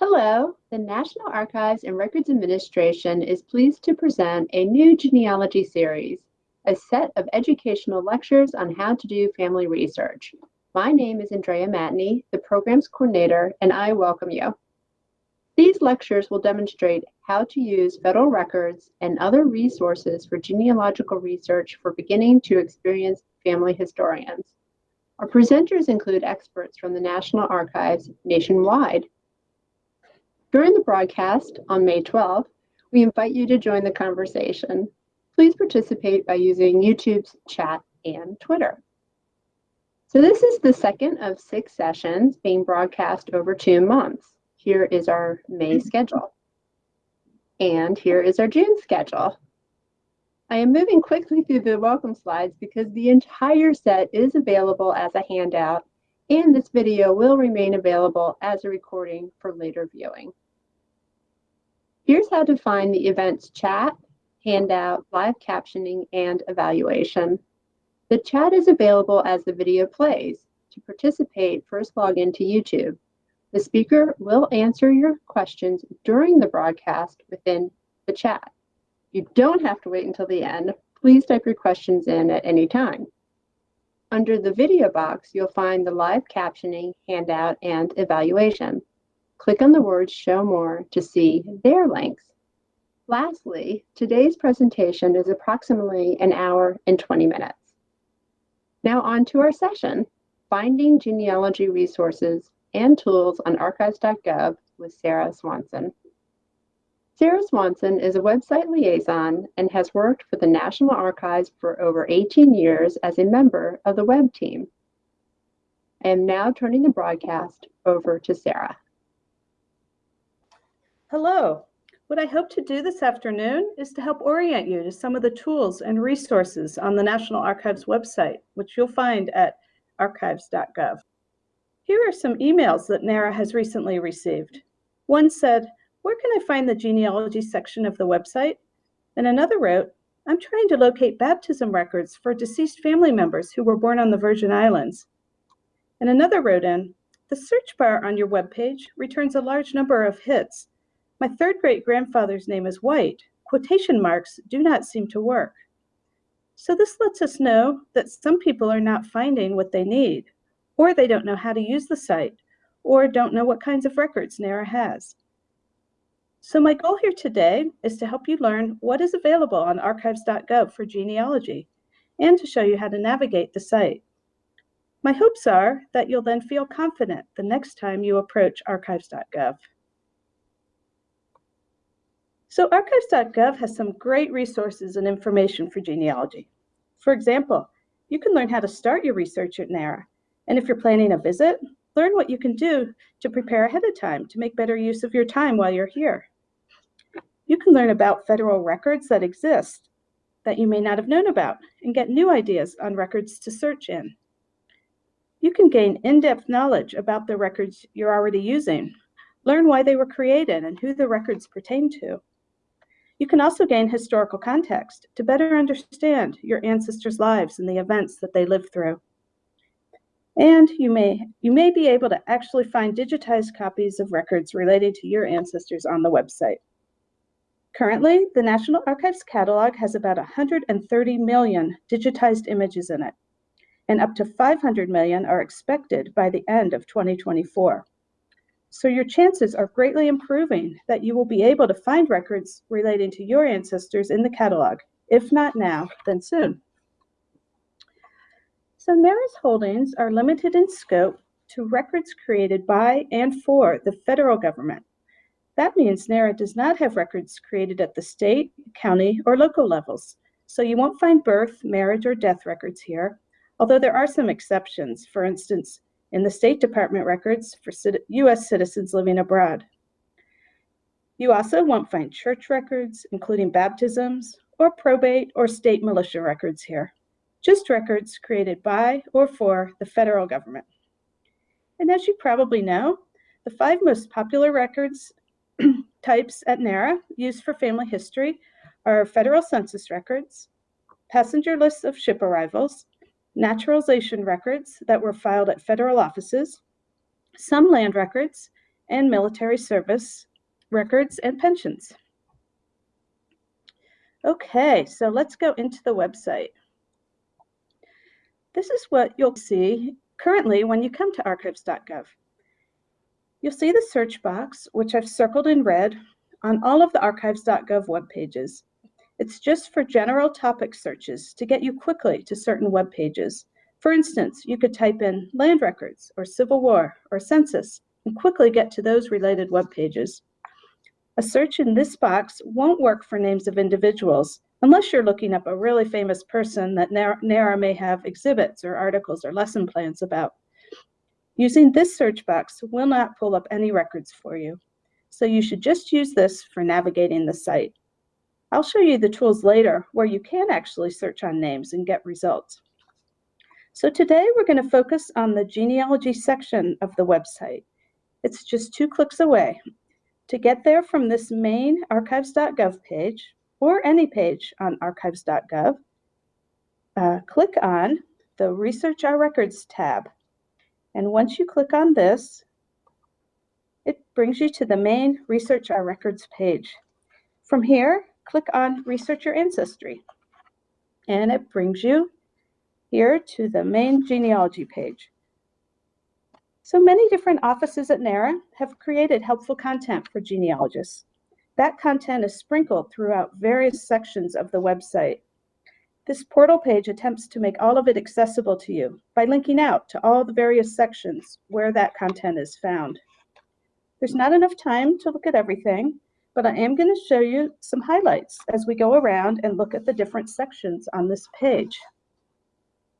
Hello, the National Archives and Records Administration is pleased to present a new genealogy series, a set of educational lectures on how to do family research. My name is Andrea Matney, the program's coordinator, and I welcome you. These lectures will demonstrate how to use federal records and other resources for genealogical research for beginning to experienced family historians. Our presenters include experts from the National Archives nationwide during the broadcast on May 12th, we invite you to join the conversation. Please participate by using YouTube's chat and Twitter. So this is the second of six sessions being broadcast over two months. Here is our May mm-hmm. schedule. And here is our June schedule. I am moving quickly through the welcome slides because the entire set is available as a handout and this video will remain available as a recording for later viewing. Here's how to find the events chat, handout, live captioning, and evaluation. The chat is available as the video plays. To participate, first log into YouTube. The speaker will answer your questions during the broadcast within the chat. You don't have to wait until the end. Please type your questions in at any time. Under the video box, you'll find the live captioning, handout, and evaluation. Click on the words Show More to see their links. Lastly, today's presentation is approximately an hour and 20 minutes. Now on to our session, Finding Genealogy Resources and Tools on archives.gov with Sarah Swanson. Sarah Swanson is a website liaison and has worked for the National Archives for over 18 years as a member of the web team. I am now turning the broadcast over to Sarah. Hello. What I hope to do this afternoon is to help orient you to some of the tools and resources on the National Archives website, which you'll find at archives.gov. Here are some emails that NARA has recently received. One said, where can I find the genealogy section of the website? And another wrote, I'm trying to locate baptism records for deceased family members who were born on the Virgin Islands. And another wrote in, the search bar on your webpage returns a large number of hits. My third great grandfather's name is White. Quotation marks do not seem to work. So this lets us know that some people are not finding what they need, or they don't know how to use the site, or don't know what kinds of records NARA has. So my goal here today is to help you learn what is available on archives.gov for genealogy and to show you how to navigate the site. My hopes are that you'll then feel confident the next time you approach archives.gov. So archives.gov has some great resources and information for genealogy. For example, you can learn how to start your research at NARA. And if you're planning a visit, learn what you can do to prepare ahead of time to make better use of your time while you're here. You can learn about federal records that exist that you may not have known about and get new ideas on records to search in. You can gain in-depth knowledge about the records you're already using, learn why they were created and who the records pertain to. You can also gain historical context to better understand your ancestors' lives and the events that they lived through. And you may, you may be able to actually find digitized copies of records related to your ancestors on the website. Currently, the National Archives catalog has about 130 million digitized images in it, and up to 500 million are expected by the end of 2024. So your chances are greatly improving that you will be able to find records relating to your ancestors in the catalog, if not now, then soon. So NARA's holdings are limited in scope to records created by and for the federal government that means NARA does not have records created at the state, county, or local levels. So you won't find birth, marriage, or death records here, although there are some exceptions. For instance, in the State Department records for U.S. citizens living abroad. You also won't find church records, including baptisms, or probate or state militia records here. Just records created by or for the federal government. And as you probably know, the five most popular records types at NARA used for family history are federal census records, passenger lists of ship arrivals, naturalization records that were filed at federal offices, some land records, and military service records and pensions. Okay, so let's go into the website. This is what you'll see currently when you come to archives.gov. You'll see the search box, which I've circled in red, on all of the archives.gov web pages. It's just for general topic searches to get you quickly to certain web pages. For instance, you could type in land records or Civil War or census and quickly get to those related web pages. A search in this box won't work for names of individuals unless you're looking up a really famous person that NARA may have exhibits or articles or lesson plans about. Using this search box will not pull up any records for you, so you should just use this for navigating the site. I'll show you the tools later where you can actually search on names and get results. So today we're going to focus on the genealogy section of the website. It's just two clicks away. To get there from this main archives.gov page, or any page on archives.gov, uh, click on the Research Our Records tab. And once you click on this, it brings you to the main Research Our Records page. From here, click on Research Your Ancestry, and it brings you here to the main genealogy page. So many different offices at NARA have created helpful content for genealogists. That content is sprinkled throughout various sections of the website. This portal page attempts to make all of it accessible to you by linking out to all the various sections where that content is found. There's not enough time to look at everything, but I am going to show you some highlights as we go around and look at the different sections on this page.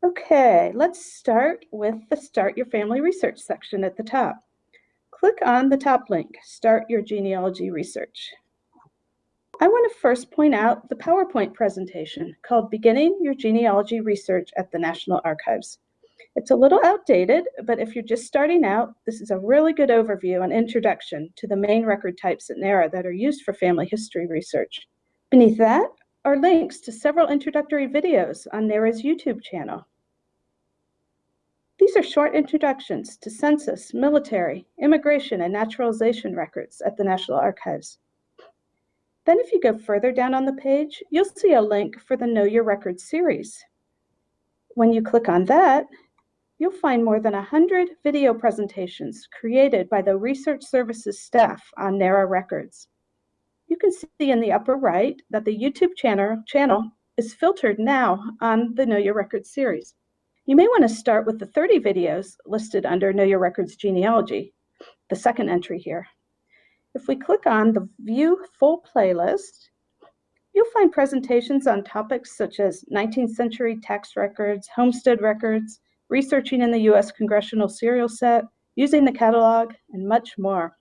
Okay, let's start with the Start Your Family Research section at the top. Click on the top link, Start Your Genealogy Research. I want to first point out the PowerPoint presentation called Beginning Your Genealogy Research at the National Archives. It's a little outdated, but if you're just starting out, this is a really good overview and introduction to the main record types at NARA that are used for family history research. Beneath that are links to several introductory videos on NARA's YouTube channel. These are short introductions to census, military, immigration, and naturalization records at the National Archives. Then if you go further down on the page, you'll see a link for the Know Your Records series. When you click on that, you'll find more than 100 video presentations created by the research services staff on NARA Records. You can see in the upper right that the YouTube channel, channel is filtered now on the Know Your Records series. You may want to start with the 30 videos listed under Know Your Records genealogy, the second entry here. If we click on the View Full Playlist, you'll find presentations on topics such as 19th century tax records, homestead records, researching in the U.S. Congressional Serial Set, using the catalog, and much more.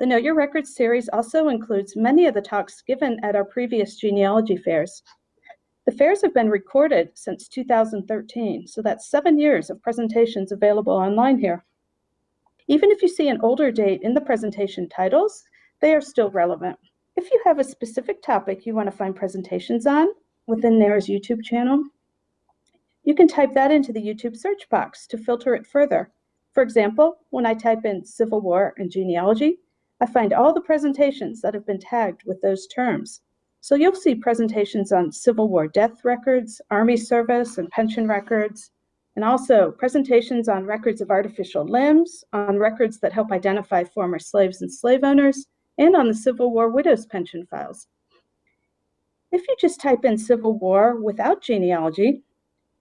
The Know Your Records series also includes many of the talks given at our previous genealogy fairs. The fairs have been recorded since 2013, so that's seven years of presentations available online here. Even if you see an older date in the presentation titles, they are still relevant. If you have a specific topic you want to find presentations on within NARA's YouTube channel, you can type that into the YouTube search box to filter it further. For example, when I type in Civil War and genealogy, I find all the presentations that have been tagged with those terms. So you'll see presentations on Civil War death records, Army service and pension records, and also presentations on records of artificial limbs, on records that help identify former slaves and slave owners, and on the Civil War widows' pension files. If you just type in Civil War without genealogy,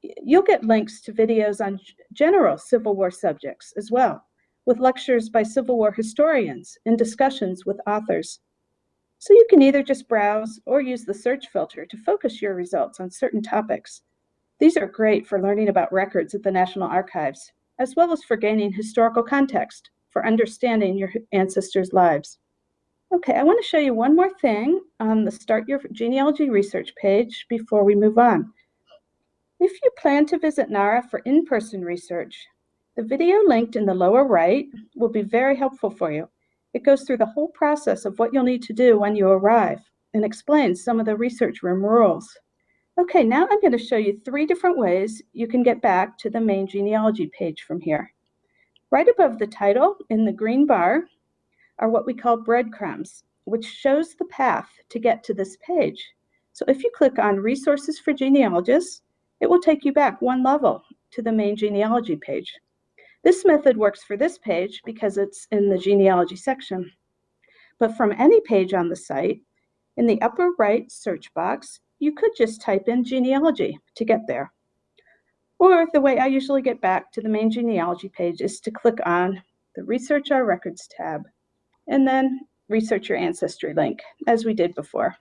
you'll get links to videos on general Civil War subjects as well, with lectures by Civil War historians and discussions with authors. So you can either just browse or use the search filter to focus your results on certain topics. These are great for learning about records at the National Archives, as well as for gaining historical context for understanding your ancestors' lives. Okay, I want to show you one more thing on the Start Your Genealogy Research page before we move on. If you plan to visit NARA for in-person research, the video linked in the lower right will be very helpful for you. It goes through the whole process of what you'll need to do when you arrive and explains some of the research room rules. Okay, now I'm going to show you three different ways you can get back to the main genealogy page from here. Right above the title in the green bar are what we call breadcrumbs, which shows the path to get to this page. So if you click on Resources for Genealogists, it will take you back one level to the main genealogy page. This method works for this page because it's in the genealogy section. But from any page on the site, in the upper right search box, you could just type in genealogy to get there. Or the way I usually get back to the main genealogy page is to click on the Research Our Records tab, and then research your ancestry link, as we did before.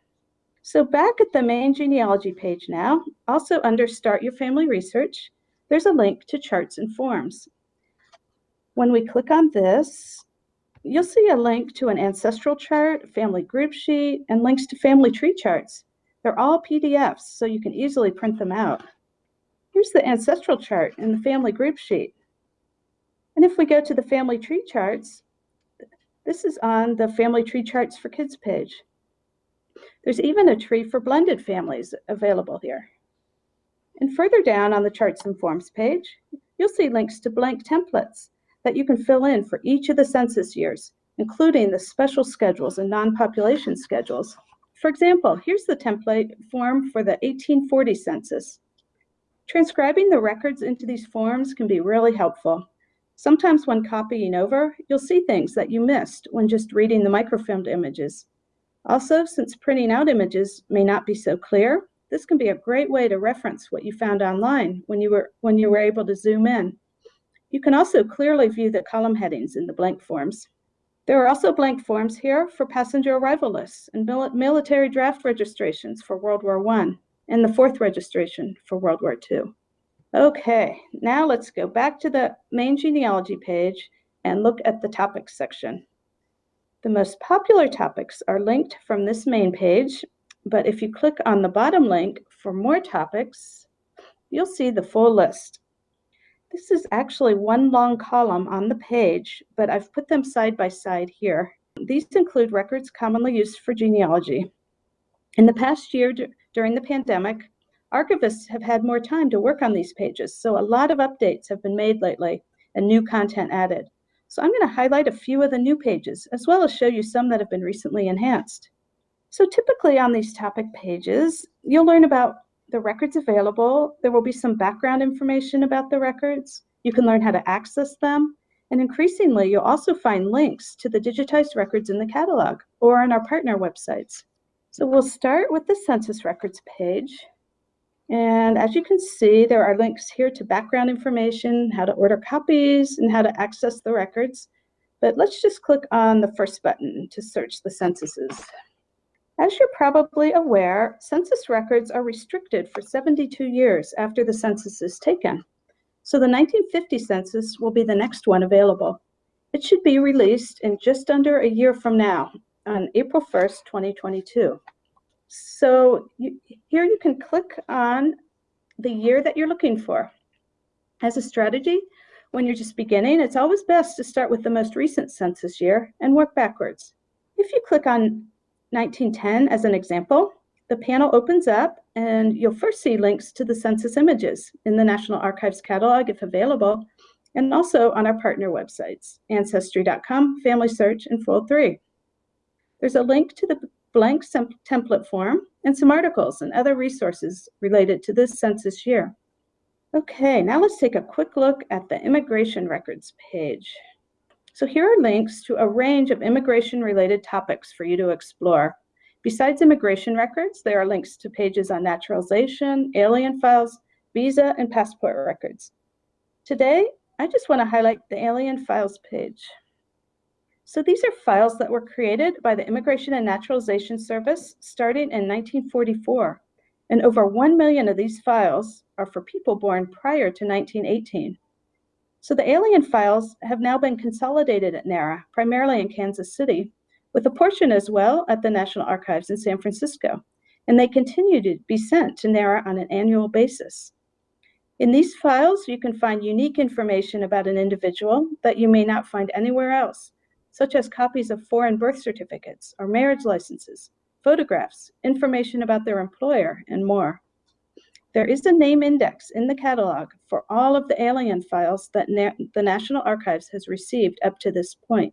So back at the main genealogy page now, also under Start Your Family Research, there's a link to charts and forms. When we click on this, you'll see a link to an ancestral chart, family group sheet, and links to family tree charts. They're all PDFs, so you can easily print them out. Here's the ancestral chart in the family group sheet. And if we go to the family tree charts, this is on the family tree charts for kids page. There's even a tree for blended families available here. And further down on the charts and forms page, you'll see links to blank templates that you can fill in for each of the census years, including the special schedules and non-population schedules. For example, here's the template form for the 1840 census. Transcribing the records into these forms can be really helpful. Sometimes when copying over, you'll see things that you missed when just reading the microfilmed images. Also, since printing out images may not be so clear, this can be a great way to reference what you found online when you were, when you were able to zoom in. You can also clearly view the column headings in the blank forms. There are also blank forms here for passenger arrival lists and mil military draft registrations for World War I and the fourth registration for World War II. Okay, now let's go back to the main genealogy page and look at the topics section. The most popular topics are linked from this main page but if you click on the bottom link for more topics, you'll see the full list. This is actually one long column on the page, but I've put them side by side here. These include records commonly used for genealogy. In the past year during the pandemic, archivists have had more time to work on these pages, so a lot of updates have been made lately and new content added. So I'm going to highlight a few of the new pages, as well as show you some that have been recently enhanced. So typically on these topic pages, you'll learn about the records available. There will be some background information about the records. You can learn how to access them. And increasingly, you'll also find links to the digitized records in the catalog or on our partner websites. So we'll start with the census records page. And as you can see, there are links here to background information, how to order copies, and how to access the records. But let's just click on the first button to search the censuses. As you're probably aware, census records are restricted for 72 years after the census is taken. So the 1950 census will be the next one available. It should be released in just under a year from now, on April 1st, 2022. So you, here you can click on the year that you're looking for. As a strategy, when you're just beginning, it's always best to start with the most recent census year and work backwards. If you click on 1910 as an example, the panel opens up and you'll first see links to the census images in the National Archives catalog if available, and also on our partner websites, Ancestry.com, Family Search, and Fold3. There's a link to the blank template form and some articles and other resources related to this census year. Okay, now let's take a quick look at the immigration records page. So here are links to a range of immigration-related topics for you to explore. Besides immigration records, there are links to pages on naturalization, alien files, visa, and passport records. Today, I just want to highlight the alien files page. So these are files that were created by the Immigration and Naturalization Service starting in 1944. And over 1 million of these files are for people born prior to 1918. So the alien files have now been consolidated at NARA, primarily in Kansas City, with a portion as well at the National Archives in San Francisco, and they continue to be sent to NARA on an annual basis. In these files, you can find unique information about an individual that you may not find anywhere else, such as copies of foreign birth certificates or marriage licenses, photographs, information about their employer, and more. There is a name index in the catalog for all of the alien files that Na- the National Archives has received up to this point.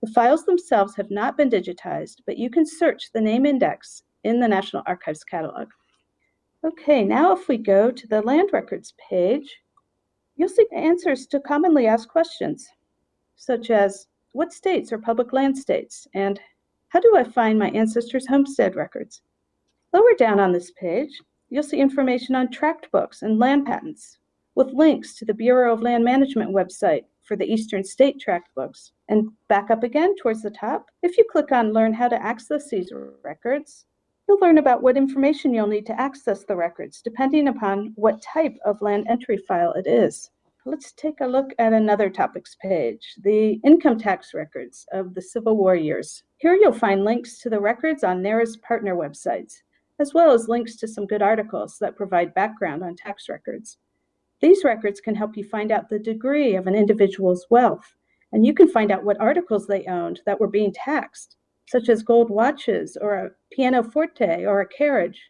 The files themselves have not been digitized, but you can search the name index in the National Archives catalog. Okay, now if we go to the land records page, you'll see answers to commonly asked questions, such as what states are public land states and how do I find my ancestors' homestead records? Lower down on this page, you'll see information on tract books and land patents with links to the Bureau of Land Management website for the Eastern State Tract books. And back up again towards the top, if you click on Learn how to access these records, you'll learn about what information you'll need to access the records, depending upon what type of land entry file it is. Let's take a look at another topics page, the income tax records of the Civil War years. Here you'll find links to the records on NARA's partner websites as well as links to some good articles that provide background on tax records. These records can help you find out the degree of an individual's wealth, and you can find out what articles they owned that were being taxed, such as gold watches or a pianoforte or a carriage.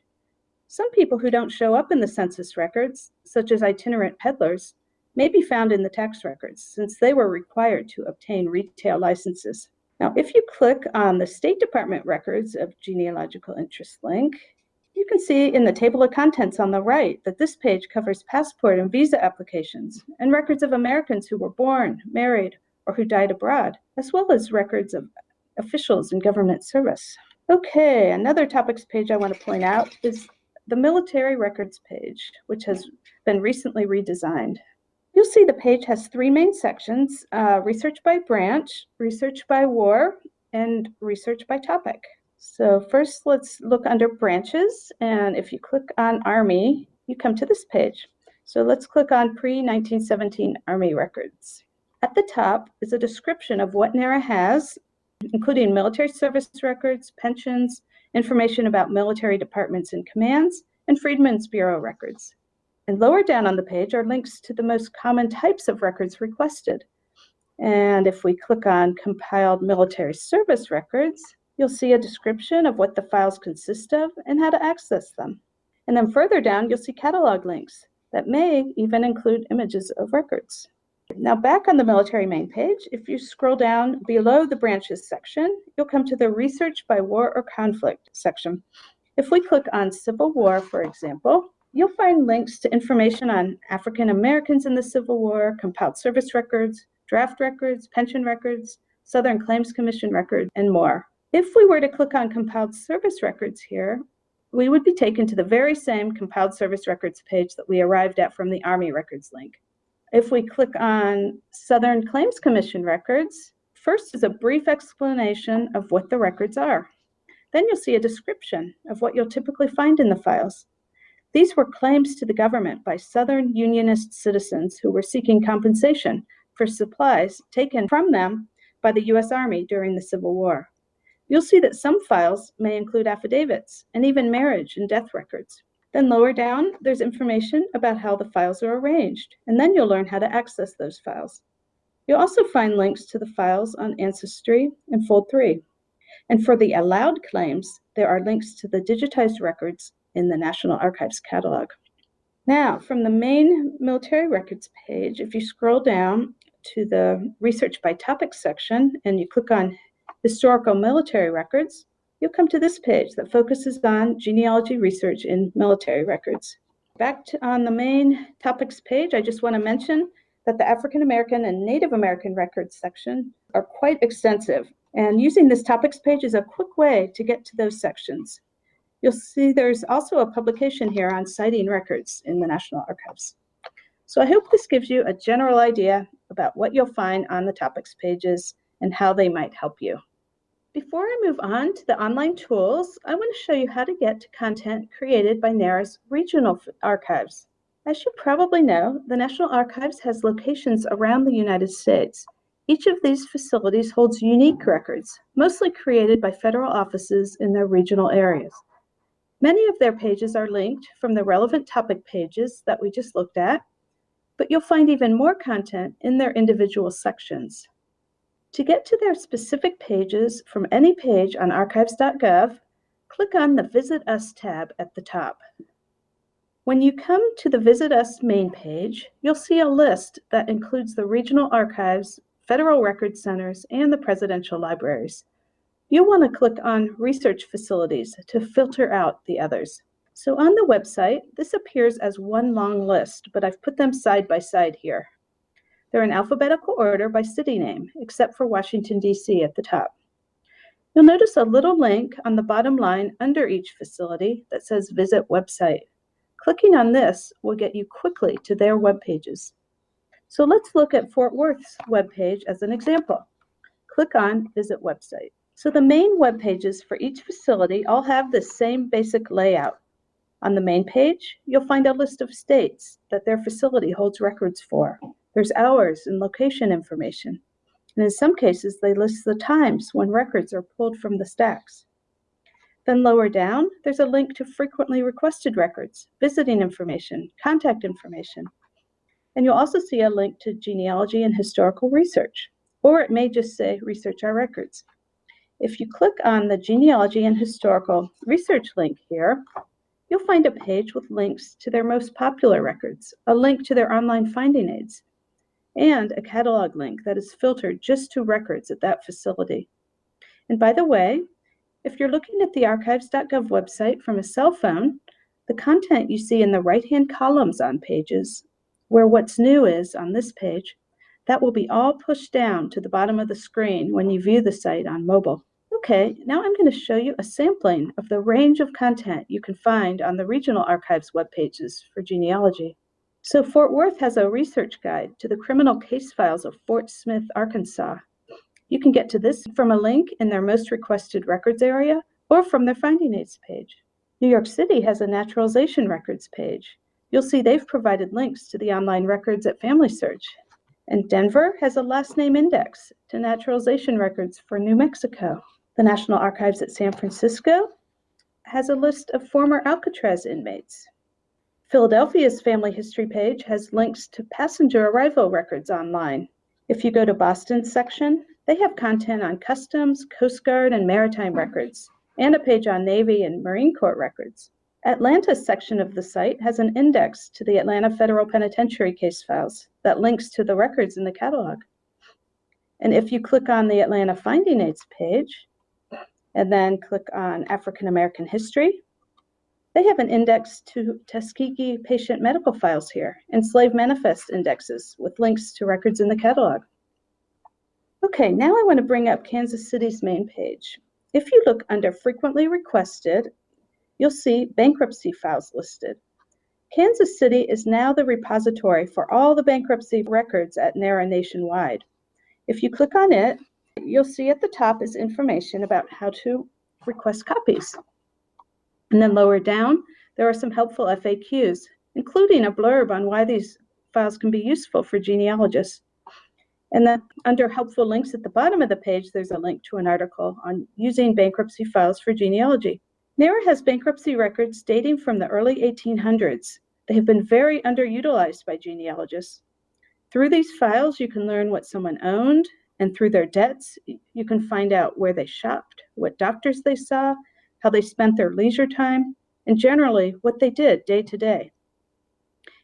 Some people who don't show up in the census records, such as itinerant peddlers, may be found in the tax records since they were required to obtain retail licenses. Now, if you click on the State Department records of genealogical interest link, you can see in the table of contents on the right that this page covers passport and visa applications and records of Americans who were born, married, or who died abroad, as well as records of officials in government service. Okay, another topics page I want to point out is the military records page, which has been recently redesigned. You'll see the page has three main sections, uh, research by branch, research by war, and research by topic. So first let's look under branches. And if you click on Army, you come to this page. So let's click on pre-1917 Army records. At the top is a description of what NARA has, including military service records, pensions, information about military departments and commands, and Freedmen's Bureau records. And lower down on the page are links to the most common types of records requested. And if we click on compiled military service records, You'll see a description of what the files consist of and how to access them. And then further down, you'll see catalog links that may even include images of records. Now back on the military main page, if you scroll down below the branches section, you'll come to the research by war or conflict section. If we click on Civil War, for example, you'll find links to information on African Americans in the Civil War, compiled service records, draft records, pension records, Southern Claims Commission records, and more. If we were to click on compiled service records here, we would be taken to the very same compiled service records page that we arrived at from the Army records link. If we click on Southern Claims Commission records, first is a brief explanation of what the records are. Then you'll see a description of what you'll typically find in the files. These were claims to the government by Southern Unionist citizens who were seeking compensation for supplies taken from them by the U.S. Army during the Civil War. You'll see that some files may include affidavits and even marriage and death records. Then lower down, there's information about how the files are arranged, and then you'll learn how to access those files. You'll also find links to the files on Ancestry and Fold 3. And for the allowed claims, there are links to the digitized records in the National Archives catalog. Now, from the main military records page, if you scroll down to the research by topic section and you click on historical military records, you'll come to this page that focuses on genealogy research in military records. Back to, on the main topics page, I just want to mention that the African American and Native American records section are quite extensive, and using this topics page is a quick way to get to those sections. You'll see there's also a publication here on citing records in the National Archives. So I hope this gives you a general idea about what you'll find on the topics pages and how they might help you. Before I move on to the online tools, I want to show you how to get to content created by NARA's regional archives. As you probably know, the National Archives has locations around the United States. Each of these facilities holds unique records, mostly created by federal offices in their regional areas. Many of their pages are linked from the relevant topic pages that we just looked at, but you'll find even more content in their individual sections. To get to their specific pages from any page on archives.gov, click on the Visit Us tab at the top. When you come to the Visit Us main page, you'll see a list that includes the regional archives, federal record centers, and the presidential libraries. You'll want to click on Research Facilities to filter out the others. So on the website, this appears as one long list, but I've put them side by side here. They're in alphabetical order by city name, except for Washington, D.C. at the top. You'll notice a little link on the bottom line under each facility that says Visit Website. Clicking on this will get you quickly to their web pages. So let's look at Fort Worth's web page as an example. Click on Visit Website. So the main web pages for each facility all have the same basic layout. On the main page, you'll find a list of states that their facility holds records for. There's hours and location information. And in some cases, they list the times when records are pulled from the stacks. Then lower down, there's a link to frequently requested records, visiting information, contact information. And you'll also see a link to genealogy and historical research, or it may just say research our records. If you click on the genealogy and historical research link here, you'll find a page with links to their most popular records, a link to their online finding aids, and a catalog link that is filtered just to records at that facility. And by the way, if you're looking at the archives.gov website from a cell phone, the content you see in the right-hand columns on pages, where what's new is on this page, that will be all pushed down to the bottom of the screen when you view the site on mobile. Okay, now I'm going to show you a sampling of the range of content you can find on the Regional Archives web pages for genealogy. So Fort Worth has a research guide to the criminal case files of Fort Smith, Arkansas. You can get to this from a link in their most requested records area or from their finding aids page. New York City has a naturalization records page. You'll see they've provided links to the online records at Family Search. And Denver has a last name index to naturalization records for New Mexico. The National Archives at San Francisco has a list of former Alcatraz inmates. Philadelphia's family history page has links to passenger arrival records online. If you go to Boston's section, they have content on customs, Coast Guard, and maritime records, and a page on Navy and Marine Corps records. Atlanta's section of the site has an index to the Atlanta Federal Penitentiary case files that links to the records in the catalog. And if you click on the Atlanta Finding Aids page, and then click on African American history, they have an index to Tuskegee patient medical files here and slave manifest indexes with links to records in the catalog. Okay, now I want to bring up Kansas City's main page. If you look under frequently requested, you'll see bankruptcy files listed. Kansas City is now the repository for all the bankruptcy records at NARA nationwide. If you click on it, you'll see at the top is information about how to request copies. And then lower down, there are some helpful FAQs, including a blurb on why these files can be useful for genealogists. And then under helpful links at the bottom of the page, there's a link to an article on using bankruptcy files for genealogy. NARA has bankruptcy records dating from the early 1800s. They have been very underutilized by genealogists. Through these files, you can learn what someone owned, and through their debts, you can find out where they shopped, what doctors they saw, how they spent their leisure time, and generally what they did day to day.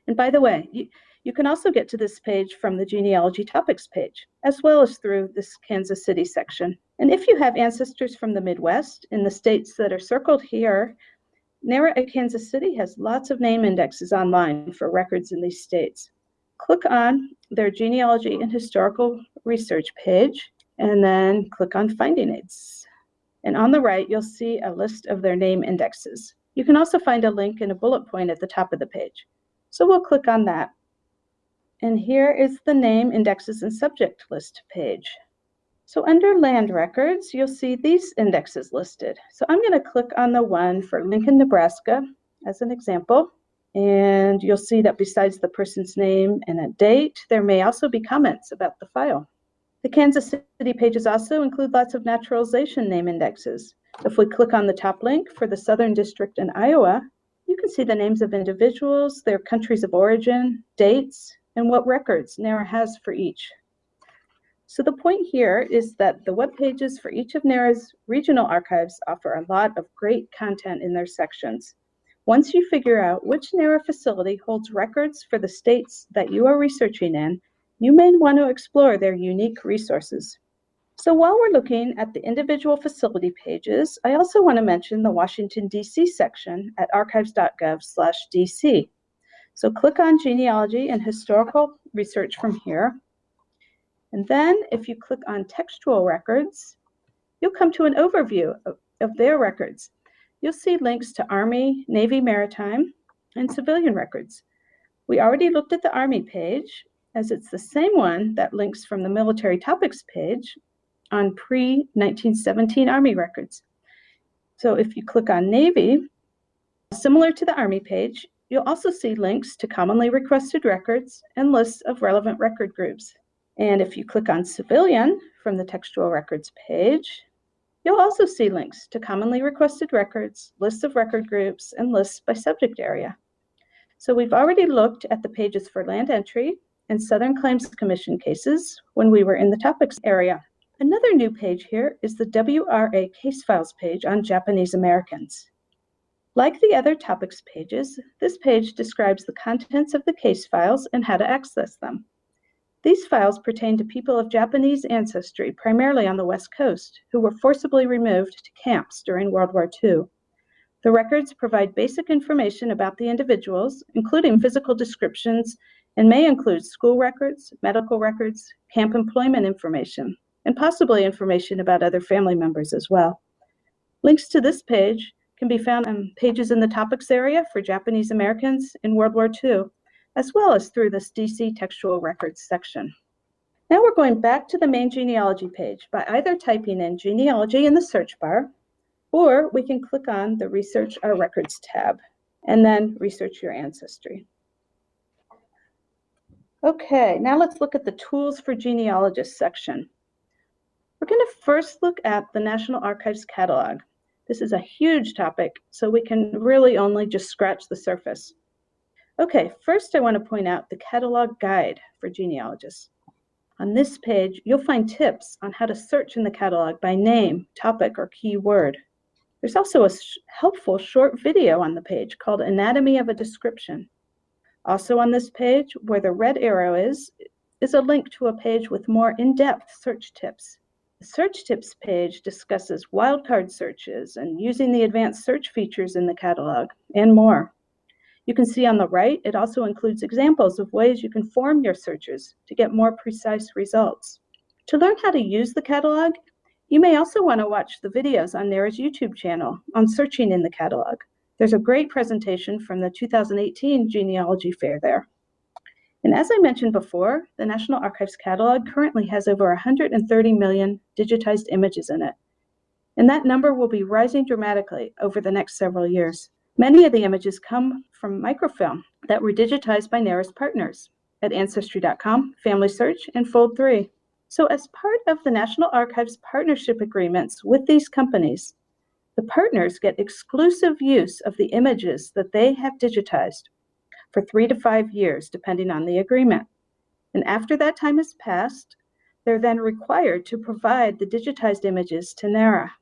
And by the way, you, you can also get to this page from the genealogy topics page, as well as through this Kansas City section. And if you have ancestors from the Midwest in the states that are circled here, NARA at Kansas City has lots of name indexes online for records in these states. Click on their genealogy and historical research page, and then click on finding aids. And on the right, you'll see a list of their name indexes. You can also find a link and a bullet point at the top of the page. So we'll click on that. And here is the name indexes and subject list page. So under land records, you'll see these indexes listed. So I'm going to click on the one for Lincoln, Nebraska as an example. And you'll see that besides the person's name and a date, there may also be comments about the file. The Kansas City pages also include lots of naturalization name indexes. If we click on the top link for the Southern District in Iowa, you can see the names of individuals, their countries of origin, dates, and what records NARA has for each. So the point here is that the web pages for each of NARA's regional archives offer a lot of great content in their sections. Once you figure out which NARA facility holds records for the states that you are researching in, you may want to explore their unique resources. So while we're looking at the individual facility pages, I also want to mention the Washington, D.C. section at archives.gov/dc. So click on genealogy and historical research from here. And then if you click on textual records, you'll come to an overview of, of their records you'll see links to Army, Navy Maritime, and civilian records. We already looked at the Army page, as it's the same one that links from the military topics page on pre-1917 Army records. So if you click on Navy, similar to the Army page, you'll also see links to commonly requested records and lists of relevant record groups. And if you click on Civilian from the textual records page, You'll also see links to commonly requested records, lists of record groups, and lists by subject area. So we've already looked at the pages for land entry and Southern Claims Commission cases when we were in the topics area. Another new page here is the WRA case files page on Japanese Americans. Like the other topics pages, this page describes the contents of the case files and how to access them. These files pertain to people of Japanese ancestry, primarily on the West Coast, who were forcibly removed to camps during World War II. The records provide basic information about the individuals, including physical descriptions, and may include school records, medical records, camp employment information, and possibly information about other family members as well. Links to this page can be found on pages in the topics area for Japanese Americans in World War II, as well as through this DC textual records section. Now we're going back to the main genealogy page by either typing in genealogy in the search bar, or we can click on the Research Our Records tab and then research your ancestry. Okay, now let's look at the Tools for Genealogists section. We're going to first look at the National Archives catalog. This is a huge topic, so we can really only just scratch the surface. Okay, first I want to point out the catalog guide for genealogists. On this page, you'll find tips on how to search in the catalog by name, topic, or keyword. There's also a sh helpful short video on the page called Anatomy of a Description. Also on this page, where the red arrow is, is a link to a page with more in-depth search tips. The search tips page discusses wildcard searches and using the advanced search features in the catalog and more. You can see on the right, it also includes examples of ways you can form your searches to get more precise results. To learn how to use the catalog, you may also want to watch the videos on NARA's YouTube channel on searching in the catalog. There's a great presentation from the 2018 Genealogy Fair there. And as I mentioned before, the National Archives catalog currently has over 130 million digitized images in it. And that number will be rising dramatically over the next several years. Many of the images come from microfilm that were digitized by NARA's partners at Ancestry.com, Family Search, and Fold3. So as part of the National Archives partnership agreements with these companies, the partners get exclusive use of the images that they have digitized for three to five years, depending on the agreement. And after that time has passed, they're then required to provide the digitized images to NARA.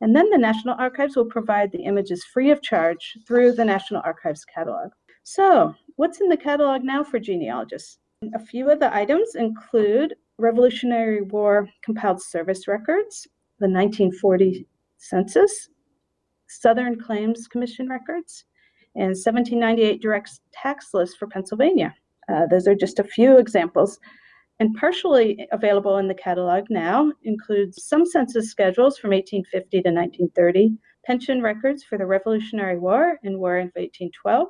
And then the National Archives will provide the images free of charge through the National Archives catalog. So what's in the catalog now for genealogists? A few of the items include Revolutionary War compiled service records, the 1940 census, Southern Claims Commission records, and 1798 direct tax list for Pennsylvania. Uh, those are just a few examples and partially available in the catalog now includes some census schedules from 1850 to 1930, pension records for the Revolutionary War and War of 1812,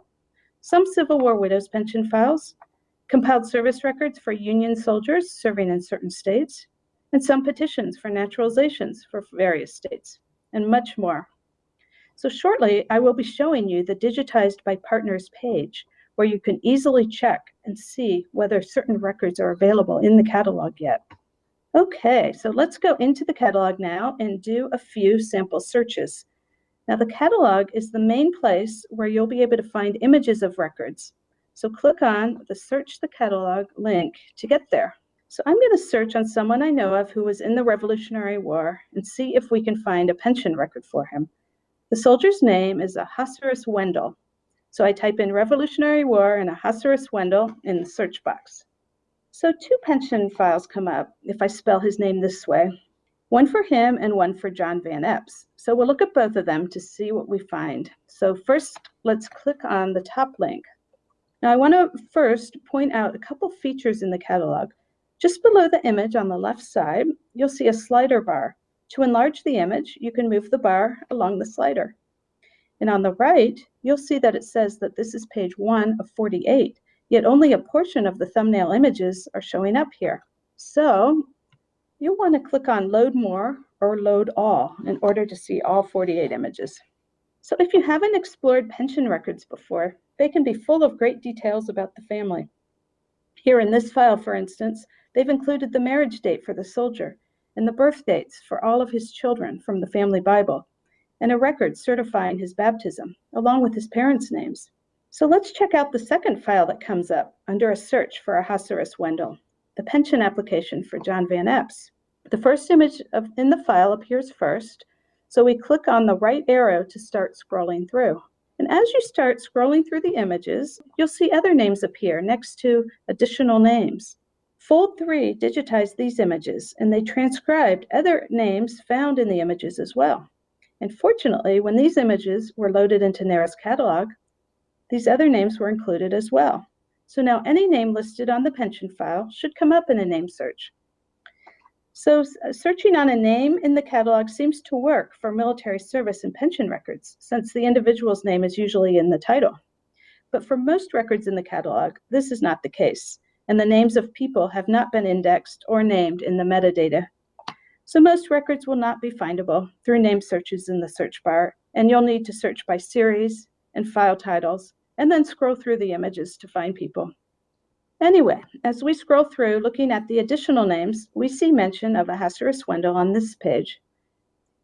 some Civil War widows' pension files, compiled service records for Union soldiers serving in certain states, and some petitions for naturalizations for various states, and much more. So shortly, I will be showing you the digitized by partners page, where you can easily check and see whether certain records are available in the catalog yet. Okay, so let's go into the catalog now and do a few sample searches. Now the catalog is the main place where you'll be able to find images of records. So click on the search the catalog link to get there. So I'm going to search on someone I know of who was in the Revolutionary War and see if we can find a pension record for him. The soldier's name is Ahasuerus Wendell. So I type in Revolutionary War and Ahasuerus Wendell in the search box. So two pension files come up if I spell his name this way, one for him and one for John Van Epps. So we'll look at both of them to see what we find. So first, let's click on the top link. Now I want to first point out a couple features in the catalog. Just below the image on the left side, you'll see a slider bar. To enlarge the image, you can move the bar along the slider. And on the right, you'll see that it says that this is page one of 48, yet only a portion of the thumbnail images are showing up here. So you'll want to click on Load More or Load All in order to see all 48 images. So if you haven't explored pension records before, they can be full of great details about the family. Here in this file, for instance, they've included the marriage date for the soldier and the birth dates for all of his children from the family Bible, and a record certifying his baptism, along with his parents' names. So let's check out the second file that comes up under a search for Ahasuerus Wendell, the pension application for John Van Epps. The first image of, in the file appears first, so we click on the right arrow to start scrolling through. And as you start scrolling through the images, you'll see other names appear next to additional names. Fold 3 digitized these images, and they transcribed other names found in the images as well. And fortunately, when these images were loaded into NARA's catalog, these other names were included as well. So now any name listed on the pension file should come up in a name search. So uh, searching on a name in the catalog seems to work for military service and pension records, since the individual's name is usually in the title. But for most records in the catalog, this is not the case, and the names of people have not been indexed or named in the metadata. So most records will not be findable through name searches in the search bar, and you'll need to search by series and file titles, and then scroll through the images to find people. Anyway, as we scroll through looking at the additional names, we see mention of Ahasuerus Wendell on this page.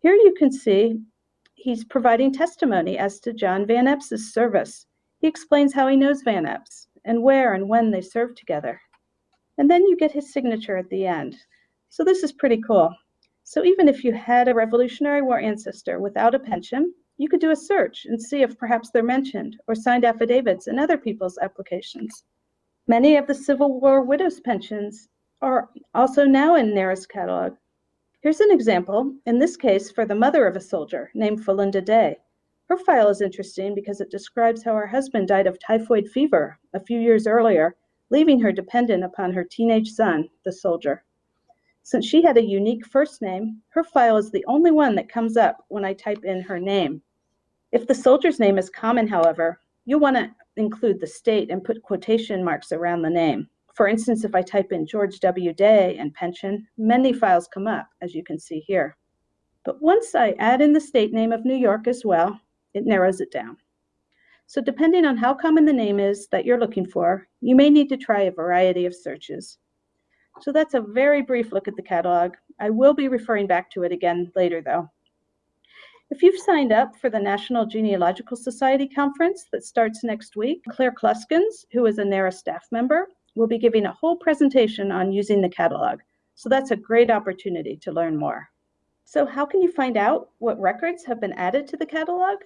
Here you can see he's providing testimony as to John Van Epps' service. He explains how he knows Van Epps and where and when they served together. And then you get his signature at the end. So this is pretty cool. So even if you had a Revolutionary War ancestor without a pension, you could do a search and see if perhaps they're mentioned or signed affidavits in other people's applications. Many of the Civil War widows' pensions are also now in NARA's catalog. Here's an example, in this case for the mother of a soldier named Felinda Day. Her file is interesting because it describes how her husband died of typhoid fever a few years earlier, leaving her dependent upon her teenage son, the soldier. Since she had a unique first name, her file is the only one that comes up when I type in her name. If the soldier's name is common, however, you'll want to include the state and put quotation marks around the name. For instance, if I type in George W. Day and pension, many files come up, as you can see here. But once I add in the state name of New York as well, it narrows it down. So depending on how common the name is that you're looking for, you may need to try a variety of searches. So that's a very brief look at the catalog. I will be referring back to it again later though. If you've signed up for the National Genealogical Society conference that starts next week, Claire Kluskens, who is a NARA staff member, will be giving a whole presentation on using the catalog. So that's a great opportunity to learn more. So how can you find out what records have been added to the catalog?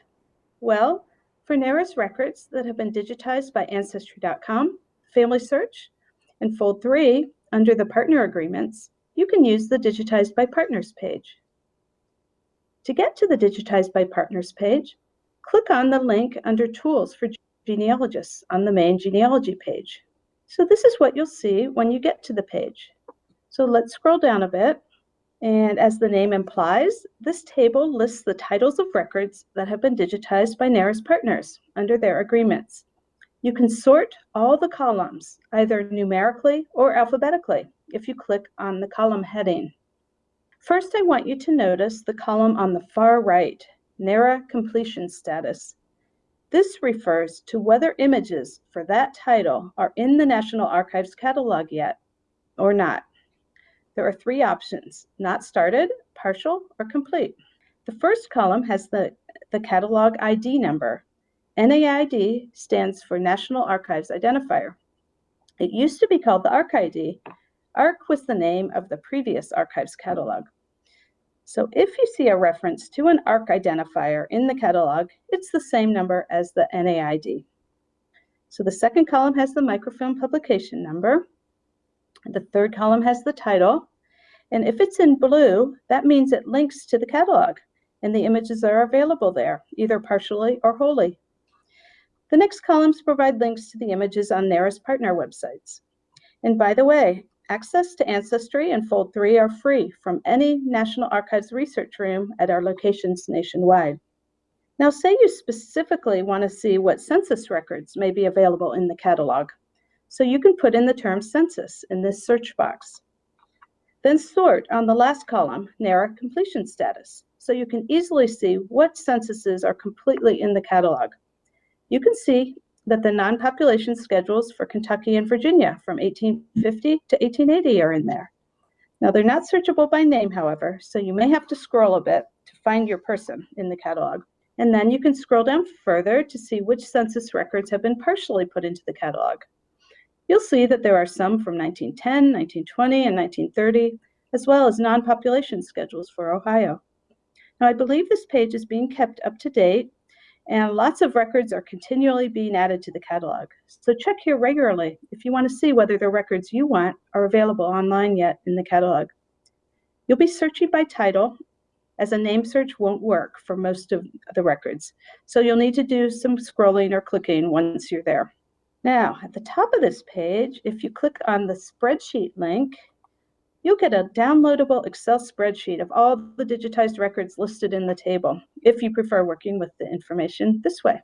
Well, for NARA's records that have been digitized by Ancestry.com, Family Search, and Fold 3 under the partner agreements, you can use the Digitized by Partners page. To get to the Digitized by Partners page, click on the link under Tools for Genealogists on the main genealogy page. So this is what you'll see when you get to the page. So let's scroll down a bit. And as the name implies, this table lists the titles of records that have been digitized by NARA's partners under their agreements. You can sort all the columns, either numerically or alphabetically, if you click on the column heading. First, I want you to notice the column on the far right, NARA completion status. This refers to whether images for that title are in the National Archives catalog yet or not. There are three options, not started, partial, or complete. The first column has the, the catalog ID number. NAID stands for National Archives Identifier. It used to be called the ArchID, ARC was the name of the previous archives catalog. So if you see a reference to an ARC identifier in the catalog, it's the same number as the NAID. So the second column has the microfilm publication number. The third column has the title. And if it's in blue, that means it links to the catalog and the images are available there, either partially or wholly. The next columns provide links to the images on NARA's partner websites. And by the way, access to Ancestry and Fold 3 are free from any National Archives research room at our locations nationwide. Now, say you specifically want to see what census records may be available in the catalog. So you can put in the term census in this search box. Then sort on the last column, NARA completion status, so you can easily see what censuses are completely in the catalog. You can see that the non-population schedules for Kentucky and Virginia from 1850 to 1880 are in there. Now they're not searchable by name, however, so you may have to scroll a bit to find your person in the catalog. And then you can scroll down further to see which census records have been partially put into the catalog. You'll see that there are some from 1910, 1920, and 1930, as well as non-population schedules for Ohio. Now, I believe this page is being kept up to date and lots of records are continually being added to the catalog. So check here regularly if you want to see whether the records you want are available online yet in the catalog. You'll be searching by title as a name search won't work for most of the records. So you'll need to do some scrolling or clicking once you're there. Now, at the top of this page, if you click on the spreadsheet link, You'll get a downloadable Excel spreadsheet of all the digitized records listed in the table, if you prefer working with the information this way.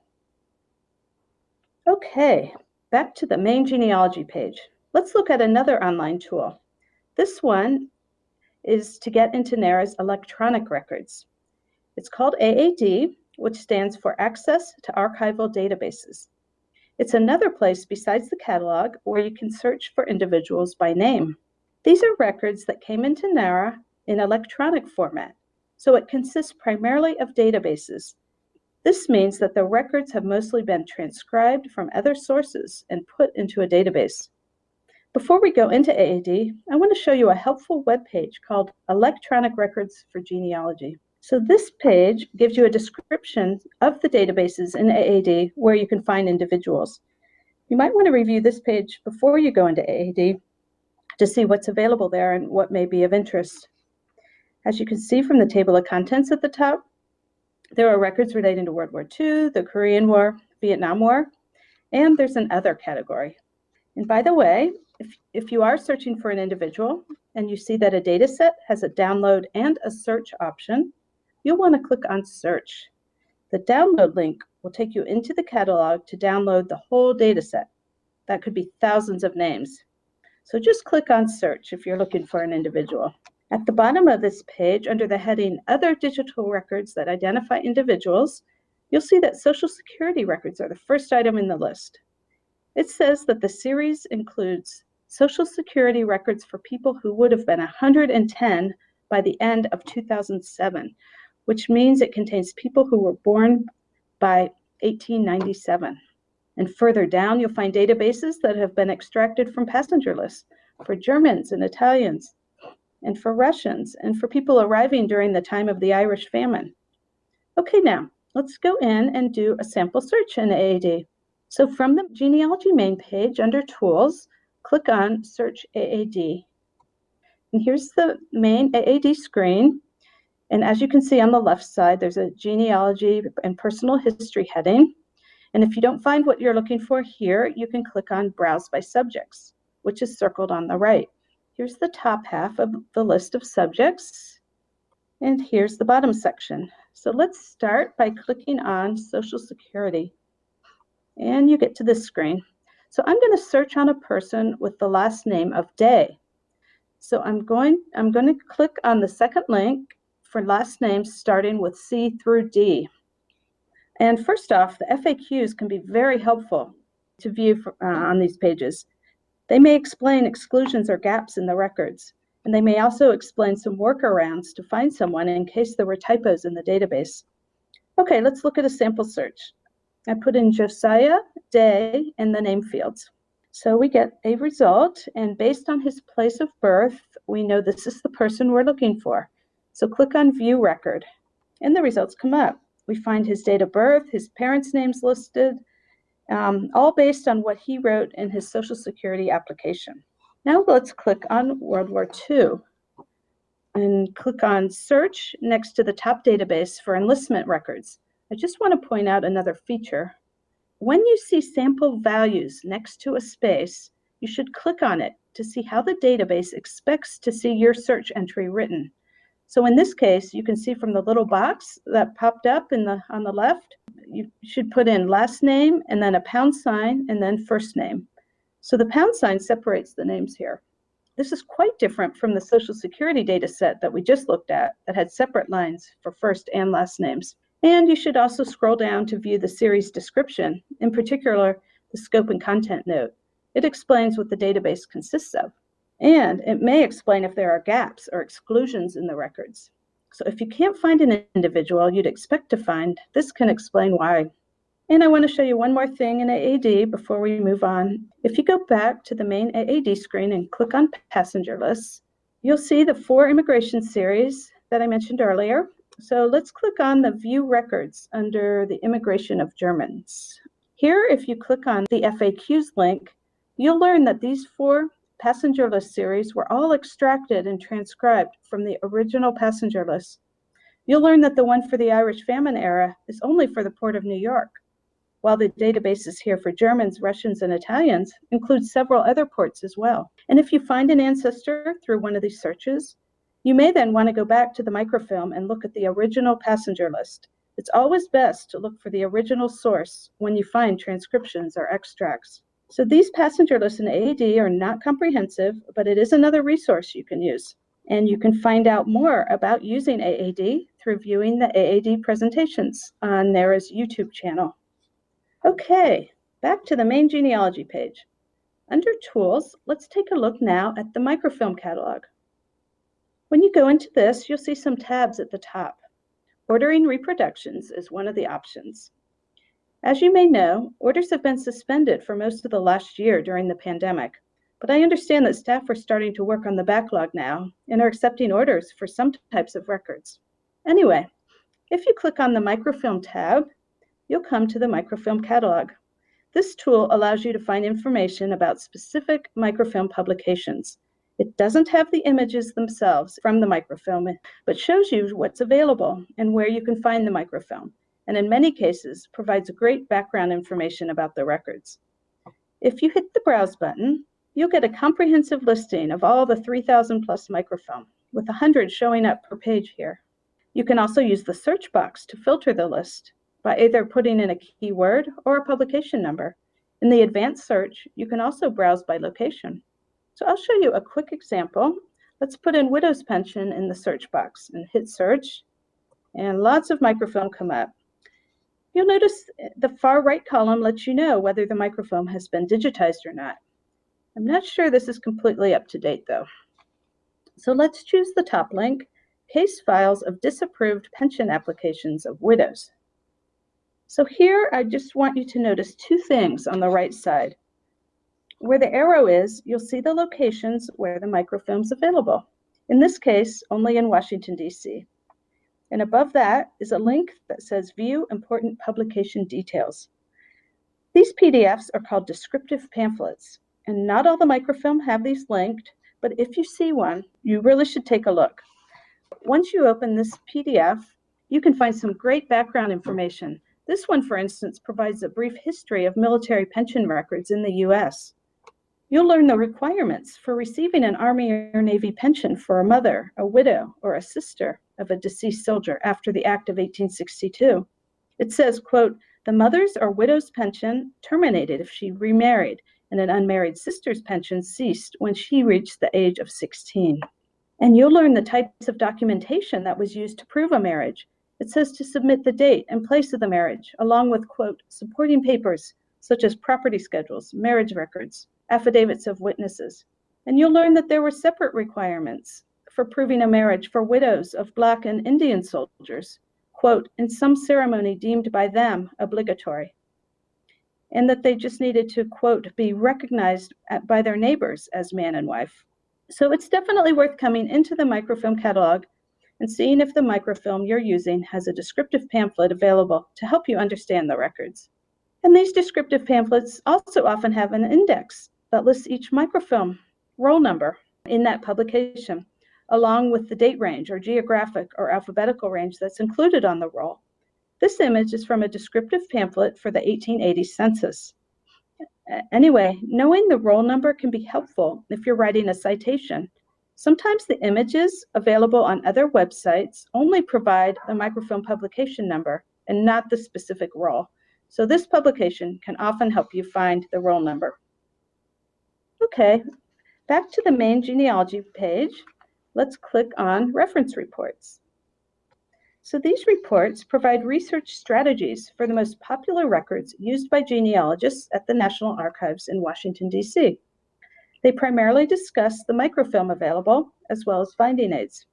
Okay, back to the main genealogy page. Let's look at another online tool. This one is to get into NARA's electronic records. It's called AAD, which stands for Access to Archival Databases. It's another place besides the catalog where you can search for individuals by name. These are records that came into NARA in electronic format, so it consists primarily of databases. This means that the records have mostly been transcribed from other sources and put into a database. Before we go into AAD, I want to show you a helpful web page called Electronic Records for Genealogy. So this page gives you a description of the databases in AAD where you can find individuals. You might want to review this page before you go into AAD to see what's available there and what may be of interest. As you can see from the table of contents at the top, there are records relating to World War II, the Korean War, Vietnam War, and there's an other category. And by the way, if, if you are searching for an individual and you see that a data set has a download and a search option, you'll want to click on search. The download link will take you into the catalog to download the whole data set. That could be thousands of names. So just click on search if you're looking for an individual. At the bottom of this page, under the heading Other Digital Records that Identify Individuals, you'll see that Social Security records are the first item in the list. It says that the series includes Social Security records for people who would have been 110 by the end of 2007, which means it contains people who were born by 1897. And further down, you'll find databases that have been extracted from passenger lists for Germans and Italians, and for Russians, and for people arriving during the time of the Irish famine. Okay, now let's go in and do a sample search in AAD. So from the genealogy main page under Tools, click on Search AAD. And here's the main AAD screen. And as you can see on the left side, there's a genealogy and personal history heading. And if you don't find what you're looking for here, you can click on Browse by Subjects, which is circled on the right. Here's the top half of the list of subjects, and here's the bottom section. So let's start by clicking on Social Security, and you get to this screen. So I'm going to search on a person with the last name of Day. So I'm going, I'm going to click on the second link for last names starting with C through D. And first off, the FAQs can be very helpful to view for, uh, on these pages. They may explain exclusions or gaps in the records, and they may also explain some workarounds to find someone in case there were typos in the database. Okay, let's look at a sample search. I put in Josiah Day in the name fields. So we get a result, and based on his place of birth, we know this is the person we're looking for. So click on View Record, and the results come up we find his date of birth, his parents' names listed, um, all based on what he wrote in his Social Security application. Now let's click on World War II and click on Search next to the top database for enlistment records. I just want to point out another feature. When you see sample values next to a space, you should click on it to see how the database expects to see your search entry written. So in this case, you can see from the little box that popped up in the on the left, you should put in last name and then a pound sign and then first name. So the pound sign separates the names here. This is quite different from the Social Security data set that we just looked at that had separate lines for first and last names. And you should also scroll down to view the series description, in particular, the scope and content note. It explains what the database consists of. And it may explain if there are gaps or exclusions in the records. So if you can't find an individual you'd expect to find, this can explain why. And I want to show you one more thing in AAD before we move on. If you go back to the main AAD screen and click on passenger lists, you'll see the four immigration series that I mentioned earlier. So let's click on the view records under the immigration of Germans. Here, if you click on the FAQs link, you'll learn that these four passenger list series were all extracted and transcribed from the original passenger list. You'll learn that the one for the Irish famine era is only for the Port of New York, while the databases here for Germans, Russians, and Italians include several other ports as well. And if you find an ancestor through one of these searches, you may then want to go back to the microfilm and look at the original passenger list. It's always best to look for the original source when you find transcriptions or extracts. So these passenger lists in AAD are not comprehensive, but it is another resource you can use. And you can find out more about using AAD through viewing the AAD presentations on NARA's YouTube channel. Okay, back to the main genealogy page. Under Tools, let's take a look now at the microfilm catalog. When you go into this, you'll see some tabs at the top. Ordering reproductions is one of the options. As you may know, orders have been suspended for most of the last year during the pandemic, but I understand that staff are starting to work on the backlog now and are accepting orders for some types of records. Anyway, if you click on the microfilm tab, you'll come to the microfilm catalog. This tool allows you to find information about specific microfilm publications. It doesn't have the images themselves from the microfilm, but shows you what's available and where you can find the microfilm and in many cases provides great background information about the records. If you hit the Browse button, you'll get a comprehensive listing of all the 3,000 plus microfilm, with 100 showing up per page here. You can also use the search box to filter the list by either putting in a keyword or a publication number. In the advanced search, you can also browse by location. So I'll show you a quick example. Let's put in widow's pension in the search box and hit search, and lots of microfilm come up. You'll notice the far right column lets you know whether the microfilm has been digitized or not. I'm not sure this is completely up to date though. So let's choose the top link, case files of disapproved pension applications of widows. So here I just want you to notice two things on the right side. Where the arrow is, you'll see the locations where the microfilm is available. In this case, only in Washington, D.C. And above that is a link that says View Important Publication Details. These PDFs are called descriptive pamphlets, and not all the microfilm have these linked, but if you see one, you really should take a look. Once you open this PDF, you can find some great background information. This one, for instance, provides a brief history of military pension records in the US. You'll learn the requirements for receiving an Army or Navy pension for a mother, a widow, or a sister of a deceased soldier after the Act of 1862. It says, quote, the mother's or widow's pension terminated if she remarried, and an unmarried sister's pension ceased when she reached the age of 16. And you'll learn the types of documentation that was used to prove a marriage. It says to submit the date and place of the marriage, along with, quote, supporting papers such as property schedules, marriage records, affidavits of witnesses. And you'll learn that there were separate requirements for proving a marriage for widows of Black and Indian soldiers, quote, in some ceremony deemed by them obligatory. And that they just needed to, quote, be recognized at, by their neighbors as man and wife. So it's definitely worth coming into the microfilm catalog and seeing if the microfilm you're using has a descriptive pamphlet available to help you understand the records. And these descriptive pamphlets also often have an index that lists each microfilm roll number in that publication, along with the date range or geographic or alphabetical range that's included on the roll. This image is from a descriptive pamphlet for the 1880 census. Anyway, knowing the roll number can be helpful if you're writing a citation. Sometimes the images available on other websites only provide the microfilm publication number and not the specific roll. So this publication can often help you find the roll number. Okay, back to the main genealogy page. Let's click on reference reports. So these reports provide research strategies for the most popular records used by genealogists at the National Archives in Washington, D.C. They primarily discuss the microfilm available as well as finding aids.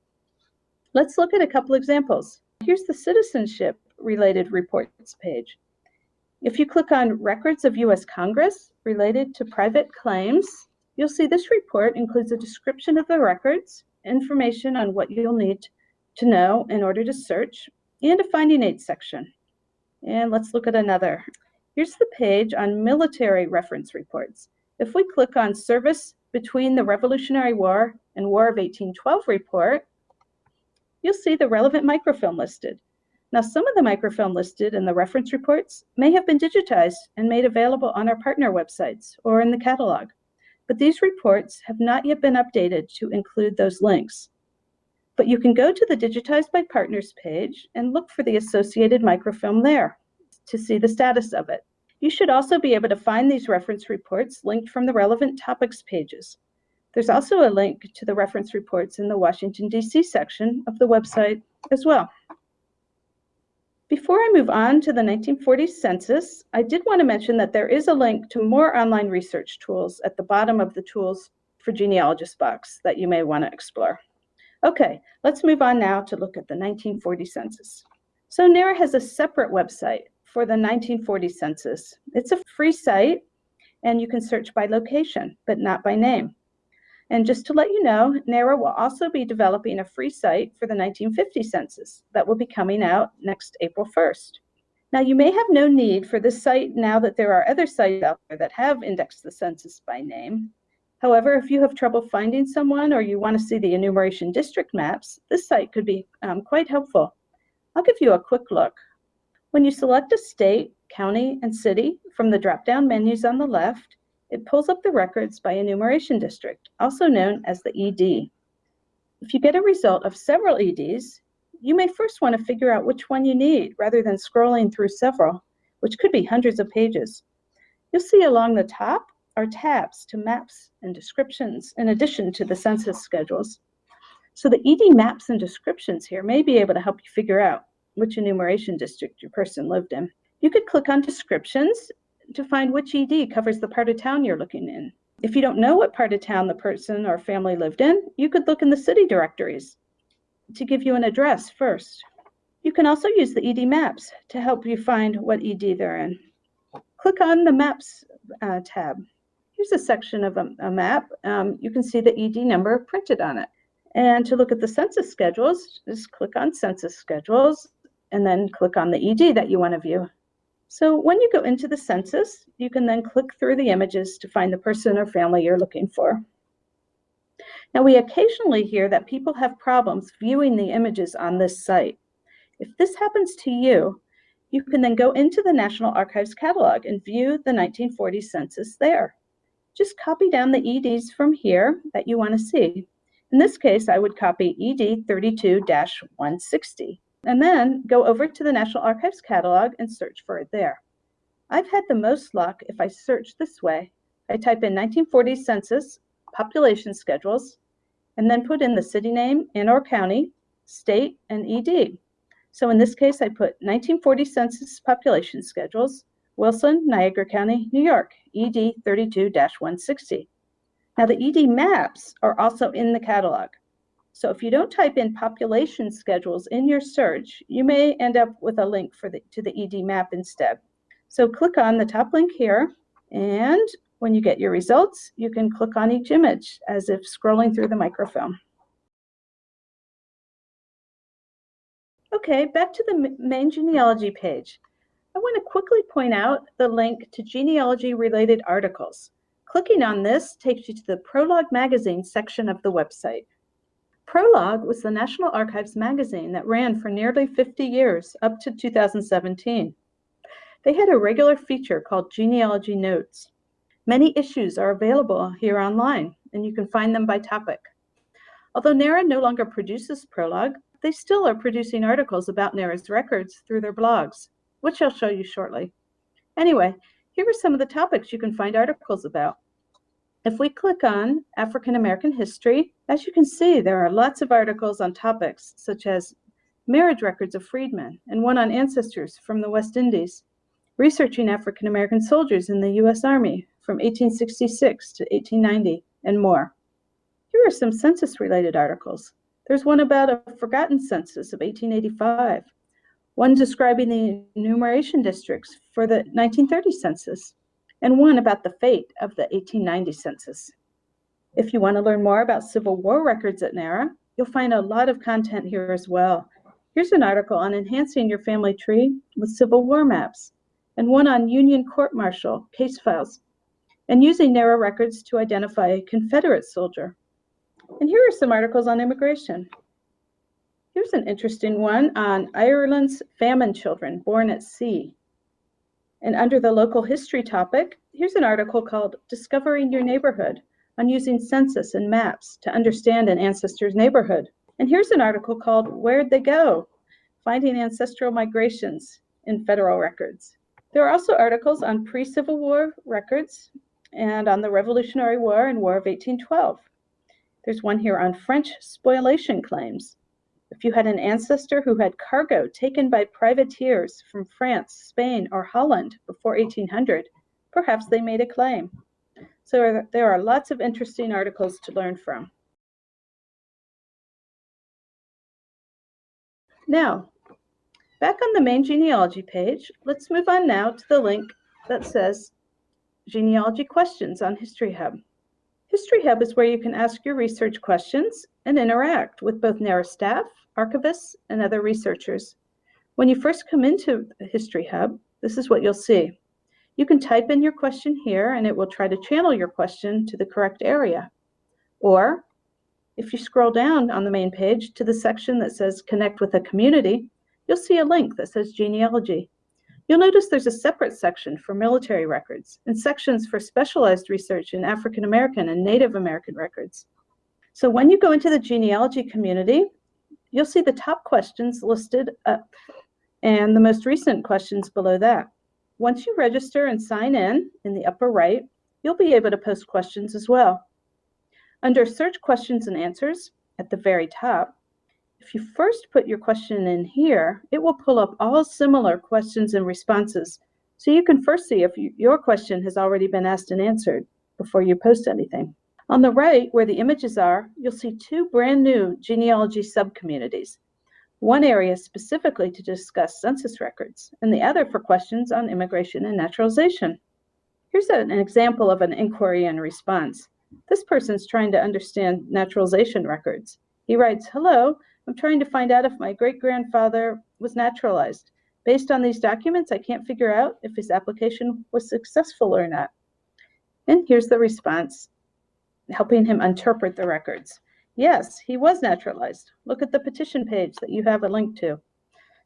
Let's look at a couple examples. Here's the citizenship related reports page. If you click on Records of U.S. Congress related to private claims, you'll see this report includes a description of the records, information on what you'll need to know in order to search, and a finding aid section. And let's look at another. Here's the page on military reference reports. If we click on Service Between the Revolutionary War and War of 1812 report, you'll see the relevant microfilm listed. Now, some of the microfilm listed in the reference reports may have been digitized and made available on our partner websites or in the catalog, but these reports have not yet been updated to include those links. But you can go to the Digitized by Partners page and look for the associated microfilm there to see the status of it. You should also be able to find these reference reports linked from the relevant topics pages. There's also a link to the reference reports in the Washington, D.C. section of the website as well. Before I move on to the 1940 census, I did want to mention that there is a link to more online research tools at the bottom of the Tools for Genealogists box that you may want to explore. Okay, let's move on now to look at the 1940 census. So NARA has a separate website for the 1940 census. It's a free site and you can search by location, but not by name. And just to let you know, NARA will also be developing a free site for the 1950 census that will be coming out next April 1st. Now, you may have no need for this site now that there are other sites out there that have indexed the census by name, However, if you have trouble finding someone or you want to see the enumeration district maps, this site could be um, quite helpful. I'll give you a quick look. When you select a state, county, and city from the drop-down menus on the left, it pulls up the records by enumeration district, also known as the ED. If you get a result of several EDs, you may first want to figure out which one you need rather than scrolling through several, which could be hundreds of pages. You'll see along the top are tabs to maps and descriptions in addition to the census schedules. So the ED maps and descriptions here may be able to help you figure out which enumeration district your person lived in. You could click on descriptions to find which ED covers the part of town you're looking in. If you don't know what part of town the person or family lived in, you could look in the city directories to give you an address first. You can also use the ED maps to help you find what ED they're in. Click on the Maps uh, tab Here's a section of a, a map. Um, you can see the ED number printed on it. And to look at the census schedules, just click on Census Schedules and then click on the ED that you want to view. So when you go into the census, you can then click through the images to find the person or family you're looking for. Now we occasionally hear that people have problems viewing the images on this site. If this happens to you, you can then go into the National Archives catalog and view the 1940 census there just copy down the EDs from here that you want to see. In this case, I would copy ED 32-160 and then go over to the National Archives catalog and search for it there. I've had the most luck if I search this way. I type in 1940 census, population schedules, and then put in the city name and or county, state, and ED. So in this case, I put 1940 census population schedules, Wilson, Niagara County, New York, ED 32-160. Now the ED maps are also in the catalog. So if you don't type in population schedules in your search, you may end up with a link for the, to the ED map instead. So click on the top link here, and when you get your results, you can click on each image as if scrolling through the microfilm. Okay, back to the main genealogy page. I want to quickly point out the link to genealogy-related articles. Clicking on this takes you to the Prologue Magazine section of the website. Prologue was the National Archives magazine that ran for nearly 50 years, up to 2017. They had a regular feature called Genealogy Notes. Many issues are available here online, and you can find them by topic. Although NARA no longer produces Prologue, they still are producing articles about NARA's records through their blogs, which I'll show you shortly. Anyway, here are some of the topics you can find articles about. If we click on African American history, as you can see, there are lots of articles on topics such as marriage records of freedmen and one on ancestors from the West Indies, researching African American soldiers in the U.S. Army from 1866 to 1890, and more. Here are some census related articles. There's one about a forgotten census of 1885, one describing the enumeration districts for the 1930 census, and one about the fate of the 1890 census. If you want to learn more about Civil War records at NARA, you'll find a lot of content here as well. Here's an article on enhancing your family tree with Civil War maps, and one on Union court martial case files, and using NARA records to identify a Confederate soldier. And here are some articles on immigration. Here's an interesting one on Ireland's famine children born at sea. And under the local history topic, here's an article called Discovering Your Neighborhood on using census and maps to understand an ancestor's neighborhood. And here's an article called Where'd They Go? Finding Ancestral Migrations in Federal Records. There are also articles on pre-Civil War records and on the Revolutionary War and War of 1812. There's one here on French spoliation claims. If you had an ancestor who had cargo taken by privateers from France, Spain, or Holland before 1800, perhaps they made a claim. So there are lots of interesting articles to learn from. Now, back on the main genealogy page, let's move on now to the link that says Genealogy Questions on History Hub. History Hub is where you can ask your research questions and interact with both NARA staff, archivists, and other researchers. When you first come into History Hub, this is what you'll see. You can type in your question here and it will try to channel your question to the correct area. Or if you scroll down on the main page to the section that says connect with a community, you'll see a link that says genealogy. You'll notice there's a separate section for military records and sections for specialized research in African American and Native American records. So when you go into the genealogy community, you'll see the top questions listed up and the most recent questions below that. Once you register and sign in in the upper right, you'll be able to post questions as well. Under search questions and answers at the very top, if you first put your question in here, it will pull up all similar questions and responses. So you can first see if you, your question has already been asked and answered before you post anything. On the right, where the images are, you'll see two brand new genealogy subcommunities. One area specifically to discuss census records, and the other for questions on immigration and naturalization. Here's an example of an inquiry and response. This person's trying to understand naturalization records. He writes, hello, I'm trying to find out if my great-grandfather was naturalized. Based on these documents, I can't figure out if his application was successful or not. And here's the response, helping him interpret the records. Yes, he was naturalized. Look at the petition page that you have a link to.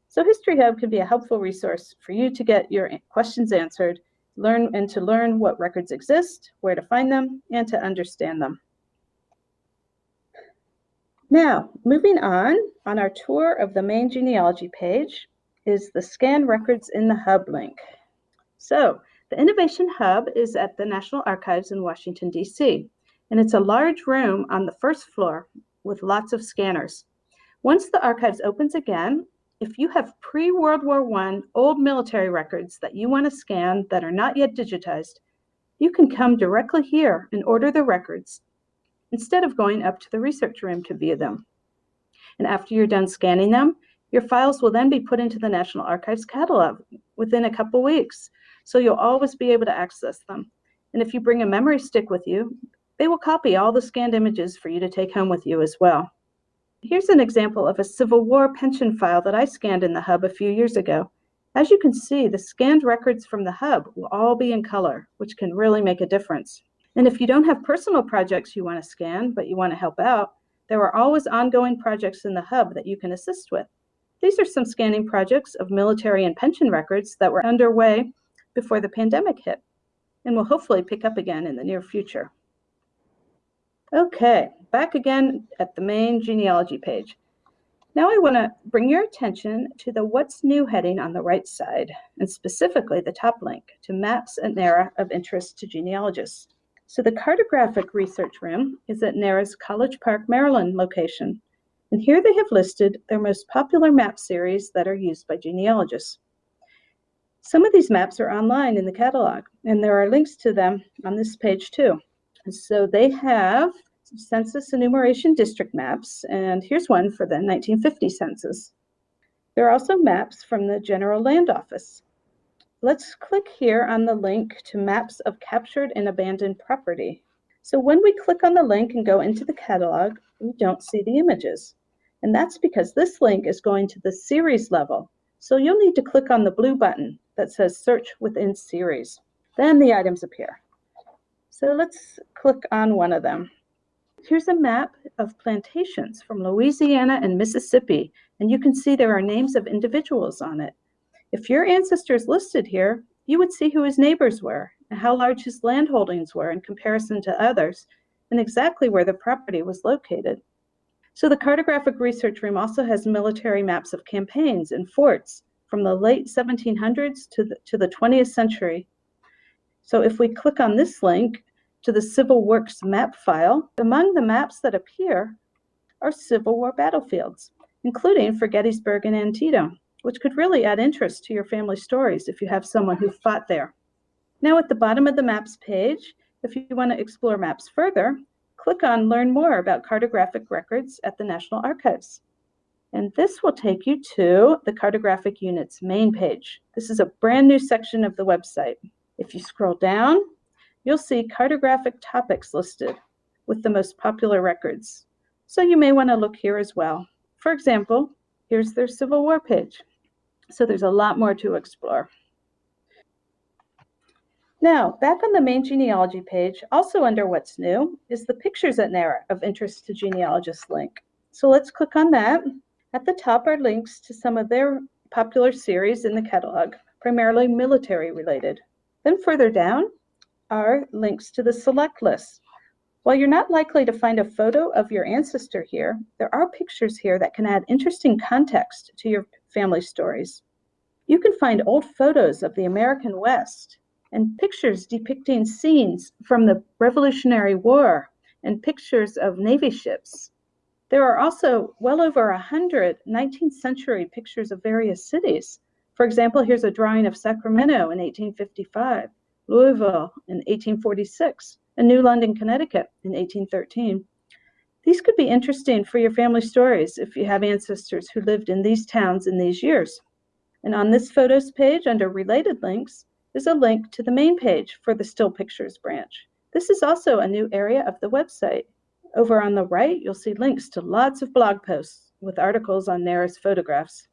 So History Hub can be a helpful resource for you to get your questions answered, learn and to learn what records exist, where to find them, and to understand them. Now, moving on, on our tour of the main genealogy page is the Scan Records in the Hub link. So, the Innovation Hub is at the National Archives in Washington, D.C., and it's a large room on the first floor with lots of scanners. Once the archives opens again, if you have pre-World War I old military records that you want to scan that are not yet digitized, you can come directly here and order the records instead of going up to the research room to view them. And after you're done scanning them, your files will then be put into the National Archives catalog within a couple weeks, so you'll always be able to access them. And if you bring a memory stick with you, they will copy all the scanned images for you to take home with you as well. Here's an example of a Civil War pension file that I scanned in the hub a few years ago. As you can see, the scanned records from the hub will all be in color, which can really make a difference. And if you don't have personal projects you want to scan, but you want to help out, there are always ongoing projects in the hub that you can assist with. These are some scanning projects of military and pension records that were underway before the pandemic hit and will hopefully pick up again in the near future. Okay, back again at the main genealogy page. Now I want to bring your attention to the What's New heading on the right side, and specifically the top link to Maps at NARA of interest to genealogists. So the cartographic research room is at NARA's College Park, Maryland location. And here they have listed their most popular map series that are used by genealogists. Some of these maps are online in the catalog, and there are links to them on this page too. So they have census enumeration district maps, and here's one for the 1950 census. There are also maps from the General Land Office. Let's click here on the link to maps of captured and abandoned property. So when we click on the link and go into the catalog, we don't see the images. And that's because this link is going to the series level. So you'll need to click on the blue button that says search within series. Then the items appear. So let's click on one of them. Here's a map of plantations from Louisiana and Mississippi, and you can see there are names of individuals on it. If your ancestor is listed here, you would see who his neighbors were and how large his land holdings were in comparison to others and exactly where the property was located. So the cartographic research room also has military maps of campaigns and forts from the late 1700s to the, to the 20th century. So if we click on this link to the Civil Works map file, among the maps that appear are Civil War battlefields, including for Gettysburg and Antietam which could really add interest to your family stories if you have someone who fought there. Now at the bottom of the maps page, if you want to explore maps further, click on Learn More about cartographic records at the National Archives. And this will take you to the Cartographic Unit's main page. This is a brand new section of the website. If you scroll down, you'll see cartographic topics listed with the most popular records. So you may want to look here as well. For example, here's their Civil War page. So there's a lot more to explore. Now, back on the main genealogy page, also under What's New, is the Pictures at NARA of Interest to Genealogists link. So let's click on that. At the top are links to some of their popular series in the catalog, primarily military related. Then further down are links to the select list. While you're not likely to find a photo of your ancestor here, there are pictures here that can add interesting context to your family stories. You can find old photos of the American West and pictures depicting scenes from the Revolutionary War and pictures of Navy ships. There are also well over 100 19th century pictures of various cities. For example, here's a drawing of Sacramento in 1855, Louisville in 1846, and New London, Connecticut in 1813. These could be interesting for your family stories if you have ancestors who lived in these towns in these years. And on this photos page under related links is a link to the main page for the still pictures branch. This is also a new area of the website. Over on the right, you'll see links to lots of blog posts with articles on NARA's photographs.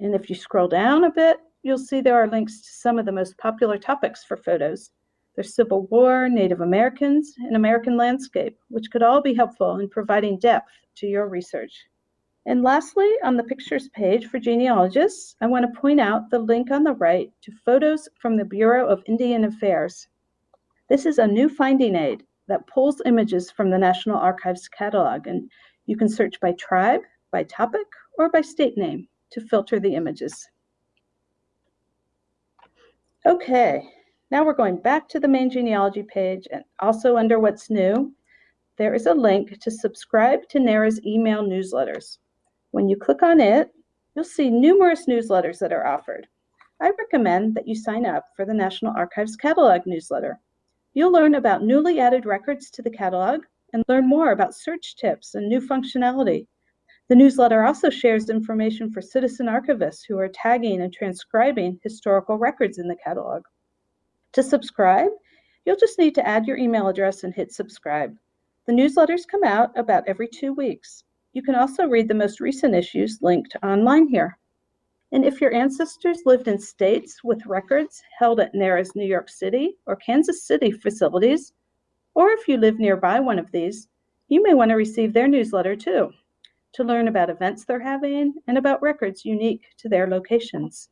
And if you scroll down a bit, you'll see there are links to some of the most popular topics for photos. There's Civil War, Native Americans, and American landscape, which could all be helpful in providing depth to your research. And lastly, on the pictures page for genealogists, I want to point out the link on the right to photos from the Bureau of Indian Affairs. This is a new finding aid that pulls images from the National Archives catalog, and you can search by tribe, by topic, or by state name to filter the images. Okay, now we're going back to the main genealogy page and also under what's new, there is a link to subscribe to NARA's email newsletters. When you click on it, you'll see numerous newsletters that are offered. I recommend that you sign up for the National Archives Catalog newsletter. You'll learn about newly added records to the catalog and learn more about search tips and new functionality. The newsletter also shares information for citizen archivists who are tagging and transcribing historical records in the catalog. To subscribe, you'll just need to add your email address and hit subscribe. The newsletters come out about every two weeks. You can also read the most recent issues linked online here. And if your ancestors lived in states with records held at NARA's New York City or Kansas City facilities, or if you live nearby one of these, you may want to receive their newsletter too to learn about events they're having and about records unique to their locations.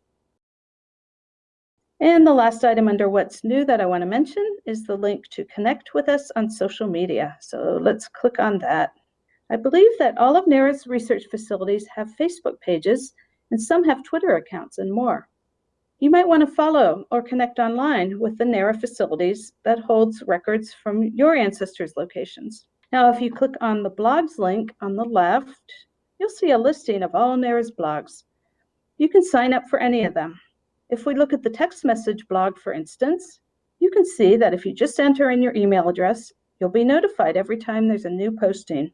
And the last item under what's new that I want to mention is the link to connect with us on social media. So let's click on that. I believe that all of NARA's research facilities have Facebook pages and some have Twitter accounts and more. You might want to follow or connect online with the NARA facilities that holds records from your ancestors' locations. Now, if you click on the blogs link on the left, you'll see a listing of all NARA's blogs. You can sign up for any of them. If we look at the text message blog, for instance, you can see that if you just enter in your email address, you'll be notified every time there's a new posting.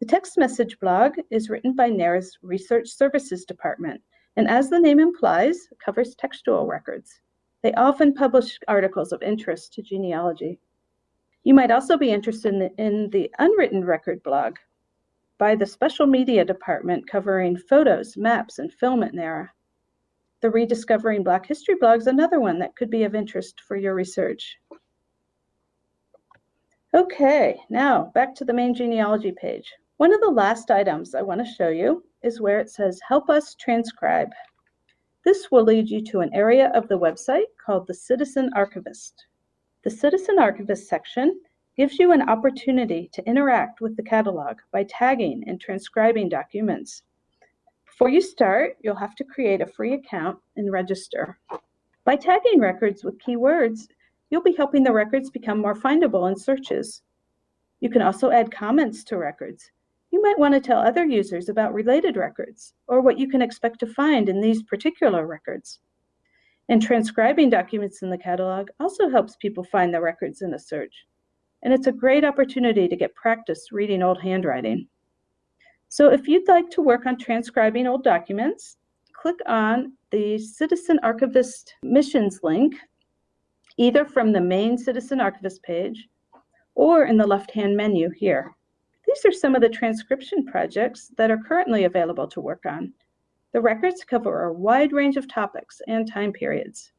The text message blog is written by NARA's Research Services Department, and as the name implies, covers textual records. They often publish articles of interest to genealogy. You might also be interested in the, in the unwritten record blog by the Special Media Department covering photos, maps, and film at NARA. The Rediscovering Black History blog is another one that could be of interest for your research. Okay, now back to the main genealogy page. One of the last items I want to show you is where it says Help Us Transcribe. This will lead you to an area of the website called the Citizen Archivist. The Citizen Archivist section gives you an opportunity to interact with the catalog by tagging and transcribing documents. Before you start, you'll have to create a free account and register. By tagging records with keywords, you'll be helping the records become more findable in searches. You can also add comments to records. You might want to tell other users about related records or what you can expect to find in these particular records. And transcribing documents in the catalog also helps people find the records in a search. And it's a great opportunity to get practice reading old handwriting. So if you'd like to work on transcribing old documents, click on the Citizen Archivist Missions link, either from the main Citizen Archivist page or in the left-hand menu here. These are some of the transcription projects that are currently available to work on. The records cover a wide range of topics and time periods.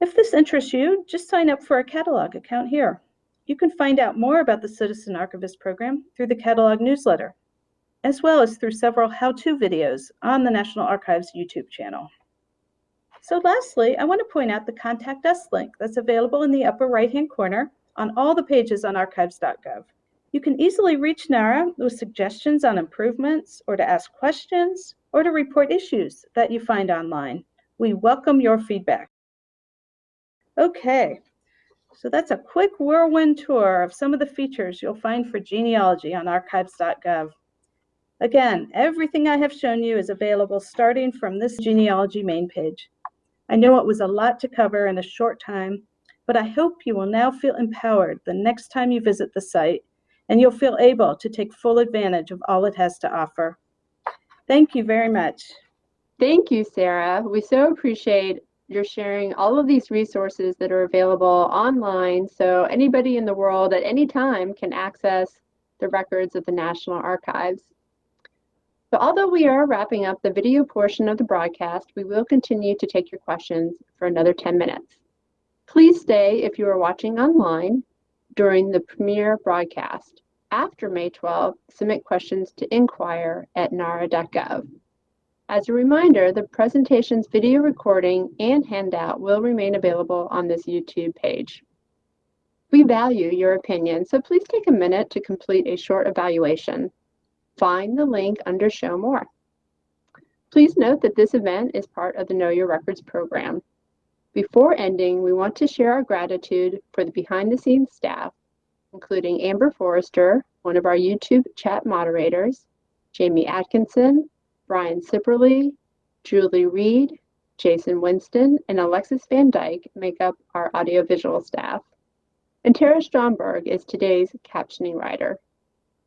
If this interests you, just sign up for a catalog account here. You can find out more about the Citizen Archivist program through the catalog newsletter, as well as through several how-to videos on the National Archives YouTube channel. So lastly, I want to point out the Contact Us link that's available in the upper right-hand corner on all the pages on archives.gov. You can easily reach NARA with suggestions on improvements or to ask questions or to report issues that you find online. We welcome your feedback. Okay, so that's a quick whirlwind tour of some of the features you'll find for genealogy on archives.gov. Again, everything I have shown you is available starting from this genealogy main page. I know it was a lot to cover in a short time, but I hope you will now feel empowered the next time you visit the site and you'll feel able to take full advantage of all it has to offer. Thank you very much. Thank you, Sarah. We so appreciate your sharing all of these resources that are available online so anybody in the world at any time can access the records of the National Archives. So although we are wrapping up the video portion of the broadcast, we will continue to take your questions for another 10 minutes. Please stay if you are watching online during the premiere broadcast after May 12, submit questions to inquire at nara.gov. As a reminder, the presentation's video recording and handout will remain available on this YouTube page. We value your opinion, so please take a minute to complete a short evaluation. Find the link under Show More. Please note that this event is part of the Know Your Records program. Before ending, we want to share our gratitude for the behind-the-scenes staff including Amber Forrester, one of our YouTube chat moderators, Jamie Atkinson, Brian Sipperly, Julie Reed, Jason Winston, and Alexis Van Dyke make up our audiovisual staff. And Tara Stromberg is today's captioning writer.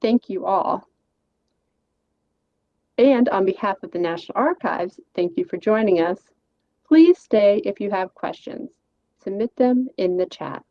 Thank you all. And on behalf of the National Archives, thank you for joining us. Please stay if you have questions. Submit them in the chat.